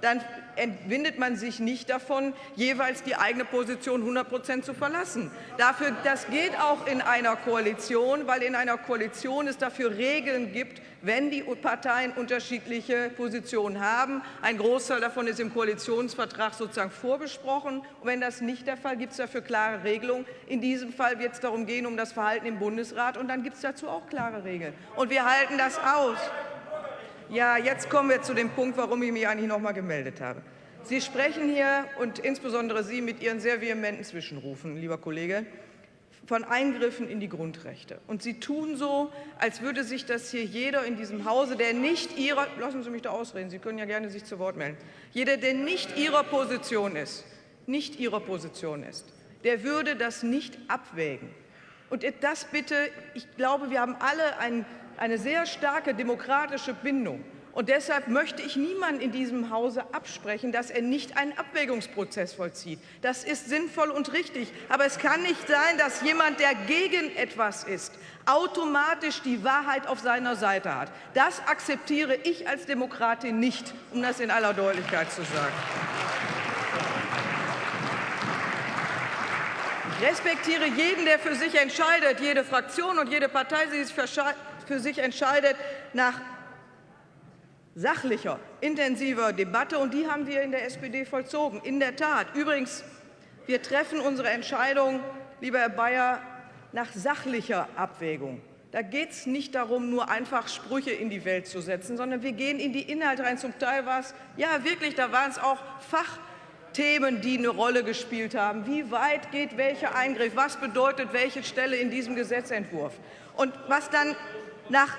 dann entwindet man sich nicht davon, jeweils die eigene Position 100 Prozent zu verlassen. Dafür, das geht auch in einer Koalition, weil in einer Koalition es dafür Regeln gibt, wenn die Parteien unterschiedliche Positionen haben. Ein Großteil davon ist im Koalitionsvertrag sozusagen vorbesprochen. Und wenn das nicht der Fall, gibt es dafür klare Regelungen. In diesem Fall wird es darum gehen, um das Verhalten im Bundesrat. Und dann gibt es dazu auch klare Regeln. Und wir halten das aus. Ja, jetzt kommen wir zu dem Punkt, warum ich mich eigentlich noch mal gemeldet habe. Sie sprechen hier, und insbesondere Sie mit Ihren sehr vehementen Zwischenrufen, lieber Kollege, von Eingriffen in die Grundrechte. Und Sie tun so, als würde sich das hier jeder in diesem Hause, der nicht Ihrer, lassen Sie mich da ausreden, Sie können ja gerne sich zu Wort melden, jeder, der nicht Ihrer Position ist, nicht Ihrer Position ist, der würde das nicht abwägen. Und das bitte, ich glaube, wir haben alle ein eine sehr starke demokratische Bindung. Und deshalb möchte ich niemanden in diesem Hause absprechen, dass er nicht einen Abwägungsprozess vollzieht. Das ist sinnvoll und richtig. Aber es kann nicht sein, dass jemand, der gegen etwas ist, automatisch die Wahrheit auf seiner Seite hat. Das akzeptiere ich als Demokratin nicht, um das in aller Deutlichkeit zu sagen. Ich respektiere jeden, der für sich entscheidet, jede Fraktion und jede Partei, die sich für sich entscheidet nach sachlicher, intensiver Debatte. Und die haben wir in der SPD vollzogen. In der Tat. Übrigens, wir treffen unsere Entscheidung, lieber Herr Bayer, nach sachlicher Abwägung. Da geht es nicht darum, nur einfach Sprüche in die Welt zu setzen, sondern wir gehen in die Inhalte rein. Zum Teil war es, ja wirklich, da waren es auch Fachthemen, die eine Rolle gespielt haben. Wie weit geht welcher Eingriff? Was bedeutet welche Stelle in diesem Gesetzentwurf? Und was dann nach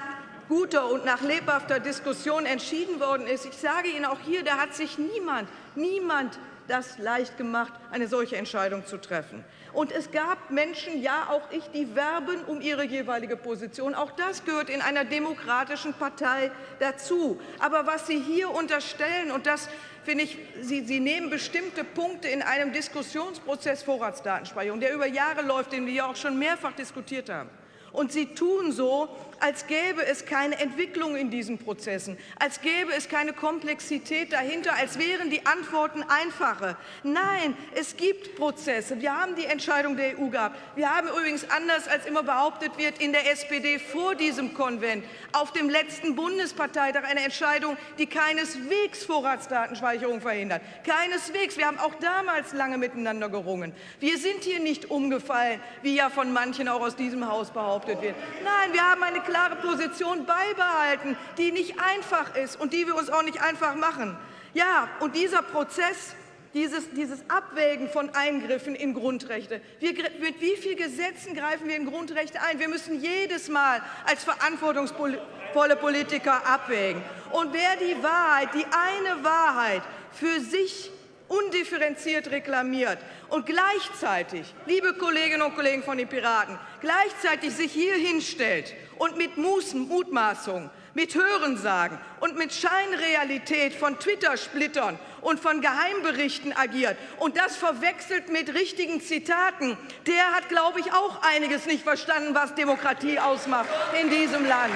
guter und nach lebhafter Diskussion entschieden worden ist. Ich sage Ihnen auch hier, da hat sich niemand, niemand das leicht gemacht, eine solche Entscheidung zu treffen. Und es gab Menschen, ja auch ich, die werben um ihre jeweilige Position. Auch das gehört in einer demokratischen Partei dazu. Aber was Sie hier unterstellen, und das finde ich, Sie, Sie nehmen bestimmte Punkte in einem Diskussionsprozess Vorratsdatenspeicherung, der über Jahre läuft, den wir ja auch schon mehrfach diskutiert haben. Und Sie tun so, als gäbe es keine Entwicklung in diesen Prozessen, als gäbe es keine Komplexität dahinter, als wären die Antworten einfache. Nein, es gibt Prozesse. Wir haben die Entscheidung der EU gehabt. Wir haben übrigens, anders als immer behauptet wird, in der SPD vor diesem Konvent auf dem letzten Bundesparteitag eine Entscheidung, die keineswegs Vorratsdatenspeicherung verhindert. Keineswegs. Wir haben auch damals lange miteinander gerungen. Wir sind hier nicht umgefallen, wie ja von manchen auch aus diesem Haus behauptet wird. Nein, wir haben eine klare Position beibehalten, die nicht einfach ist und die wir uns auch nicht einfach machen. Ja, und dieser Prozess, dieses, dieses Abwägen von Eingriffen in Grundrechte. Wir, mit wie vielen Gesetzen greifen wir in Grundrechte ein? Wir müssen jedes Mal als verantwortungsvolle Politiker abwägen. Und wer die Wahrheit, die eine Wahrheit für sich undifferenziert reklamiert und gleichzeitig, liebe Kolleginnen und Kollegen von den Piraten, gleichzeitig sich hier hinstellt und mit Mutmaßungen, mit Hörensagen und mit Scheinrealität von Twitter-Splittern und von Geheimberichten agiert und das verwechselt mit richtigen Zitaten, der hat, glaube ich, auch einiges nicht verstanden, was Demokratie ausmacht in diesem Land.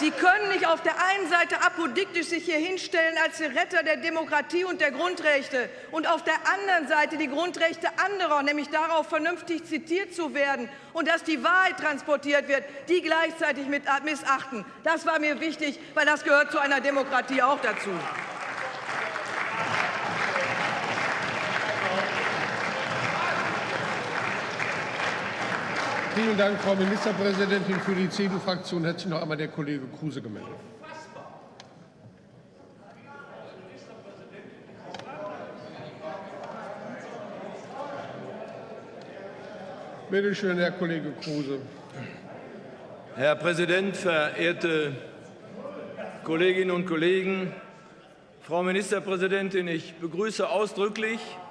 Sie können nicht auf der einen Seite apodiktisch sich hier hinstellen als Retter der Demokratie und der Grundrechte und auf der anderen Seite die Grundrechte anderer, nämlich darauf, vernünftig zitiert zu werden und dass die Wahrheit transportiert wird, die gleichzeitig mit missachten. Das war mir wichtig, weil das gehört zu einer Demokratie auch dazu. Vielen Dank, Frau Ministerpräsidentin. Für die CDU-Fraktion hat sich noch einmal der Kollege Kruse gemeldet. Bitte schön, Herr Kollege Kruse. Herr Präsident, verehrte Kolleginnen und Kollegen! Frau Ministerpräsidentin, ich begrüße ausdrücklich, ich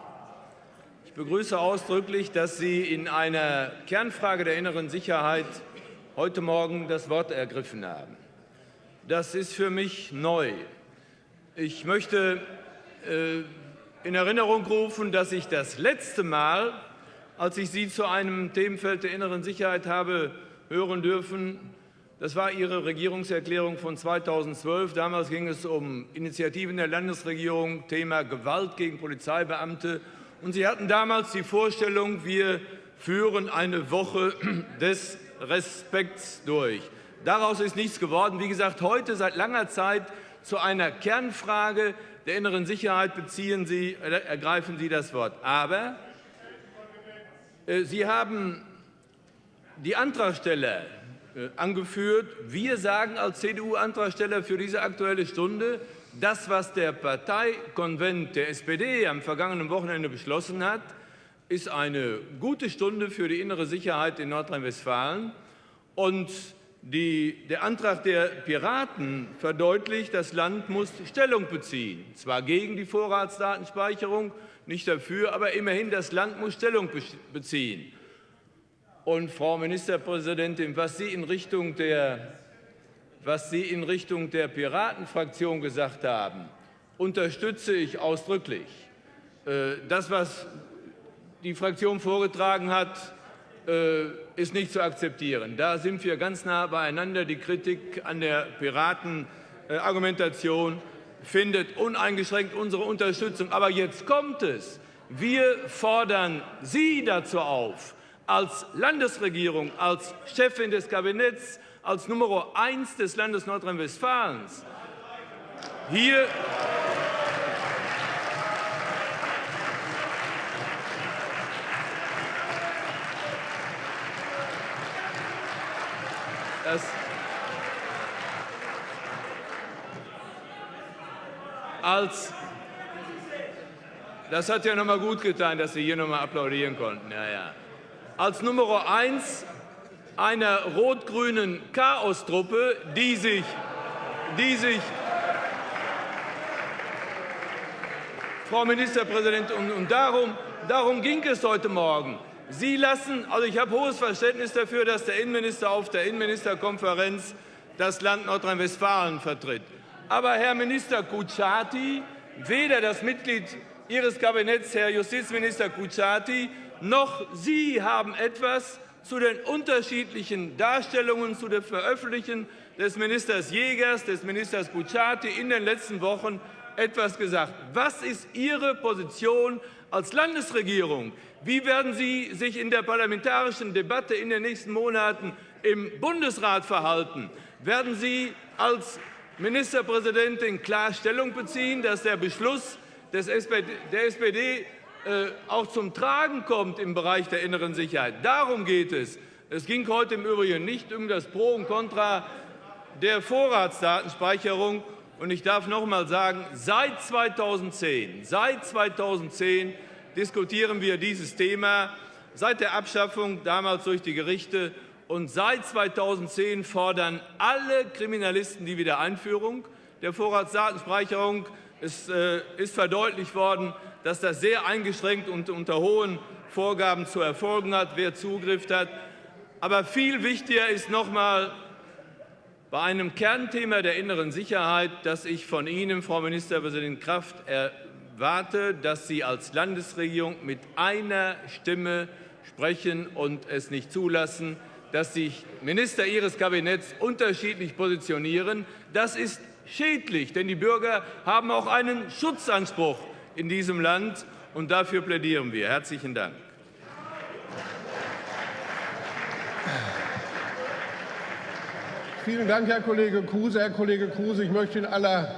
begrüße ausdrücklich, dass Sie in einer Kernfrage der inneren Sicherheit heute Morgen das Wort ergriffen haben. Das ist für mich neu. Ich möchte äh, in Erinnerung rufen, dass ich das letzte Mal, als ich Sie zu einem Themenfeld der inneren Sicherheit habe hören dürfen, das war Ihre Regierungserklärung von 2012. Damals ging es um Initiativen der Landesregierung, Thema Gewalt gegen Polizeibeamte und Sie hatten damals die Vorstellung, wir führen eine Woche des Respekts durch. Daraus ist nichts geworden. Wie gesagt, heute seit langer Zeit zu einer Kernfrage der inneren Sicherheit beziehen Sie, äh, ergreifen Sie das Wort. Aber äh, Sie haben die Antragsteller äh, angeführt. Wir sagen als CDU-Antragsteller für diese Aktuelle Stunde, das, was der Parteikonvent der SPD am vergangenen Wochenende beschlossen hat, ist eine gute Stunde für die innere Sicherheit in Nordrhein-Westfalen. Und die, der Antrag der Piraten verdeutlicht, das Land muss Stellung beziehen. Zwar gegen die Vorratsdatenspeicherung, nicht dafür, aber immerhin das Land muss Stellung beziehen. Und Frau Ministerpräsidentin, was Sie in Richtung der was Sie in Richtung der Piratenfraktion gesagt haben, unterstütze ich ausdrücklich. Äh, das, was die Fraktion vorgetragen hat, äh, ist nicht zu akzeptieren. Da sind wir ganz nah beieinander. Die Kritik an der Piratenargumentation findet uneingeschränkt unsere Unterstützung. Aber jetzt kommt es. Wir fordern Sie dazu auf, als Landesregierung, als Chefin des Kabinetts, als Nummer eins des Landes Nordrhein-Westfalens hier das als das hat ja noch mal gut getan, dass Sie hier noch mal applaudieren konnten. Ja, ja. Als Nummer eins einer rot-grünen Chaostruppe, die sich, die sich Frau Ministerpräsidentin, und, darum, darum ging es heute Morgen. Sie lassen, also ich habe hohes Verständnis dafür, dass der Innenminister auf der Innenministerkonferenz das Land Nordrhein-Westfalen vertritt. Aber Herr Minister Kutschaty, weder das Mitglied Ihres Kabinetts, Herr Justizminister Kutschaty, noch Sie haben etwas zu den unterschiedlichen Darstellungen, zu dem Veröffentlichen des Ministers Jägers, des Ministers Bucciati in den letzten Wochen etwas gesagt. Was ist Ihre Position als Landesregierung? Wie werden Sie sich in der parlamentarischen Debatte in den nächsten Monaten im Bundesrat verhalten? Werden Sie als Ministerpräsidentin klar Stellung beziehen, dass der Beschluss der SPD auch zum Tragen kommt im Bereich der inneren Sicherheit. Darum geht es. Es ging heute im Übrigen nicht um das Pro und Contra der Vorratsdatenspeicherung. Und ich darf noch einmal sagen, seit 2010, seit 2010 diskutieren wir dieses Thema, seit der Abschaffung damals durch die Gerichte. Und seit 2010 fordern alle Kriminalisten die Wiedereinführung der Vorratsdatenspeicherung. Es äh, ist verdeutlicht worden, dass das sehr eingeschränkt und unter hohen Vorgaben zu erfolgen hat, wer Zugriff hat. Aber viel wichtiger ist noch einmal bei einem Kernthema der inneren Sicherheit, dass ich von Ihnen, Frau Ministerpräsidentin Kraft, erwarte, dass Sie als Landesregierung mit einer Stimme sprechen und es nicht zulassen, dass sich Minister Ihres Kabinetts unterschiedlich positionieren. Das ist schädlich, denn die Bürger haben auch einen Schutzanspruch in diesem Land, und dafür plädieren wir. Herzlichen Dank. Vielen Dank, Herr Kollege Kruse. Herr Kollege Kruse, ich möchte in aller,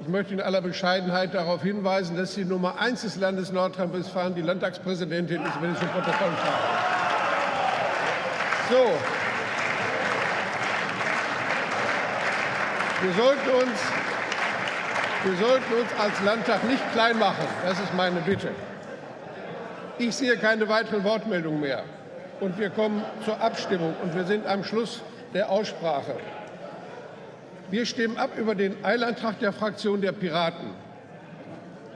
ich möchte in aller Bescheidenheit darauf hinweisen, dass die Nummer eins des Landes Nordrhein-Westfalen die Landtagspräsidentin ist, wenn ich zum Protokoll schreibe. So. Wir sollten, uns, wir sollten uns als Landtag nicht klein machen. Das ist meine Bitte. Ich sehe keine weiteren Wortmeldungen mehr. Und wir kommen zur Abstimmung. Und wir sind am Schluss der Aussprache. Wir stimmen ab über den Eilantrag der Fraktion der Piraten.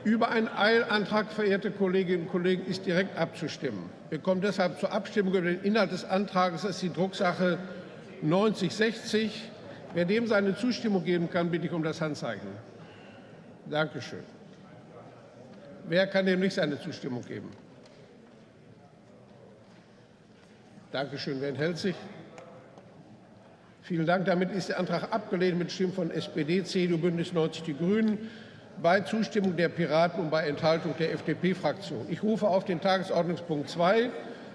Über einen Eilantrag, verehrte Kolleginnen und Kollegen, ist direkt abzustimmen. Wir kommen deshalb zur Abstimmung über den Inhalt des Antrags. Das ist die Drucksache 9060. Wer dem seine Zustimmung geben kann, bitte ich um das Handzeichen. Dankeschön. Wer kann dem nicht seine Zustimmung geben? Dankeschön. Wer enthält sich? Vielen Dank. Damit ist der Antrag abgelehnt mit Stimmen von SPD, CDU, Bündnis 90 Die Grünen bei Zustimmung der Piraten und bei Enthaltung der FDP-Fraktion. Ich rufe auf den Tagesordnungspunkt 2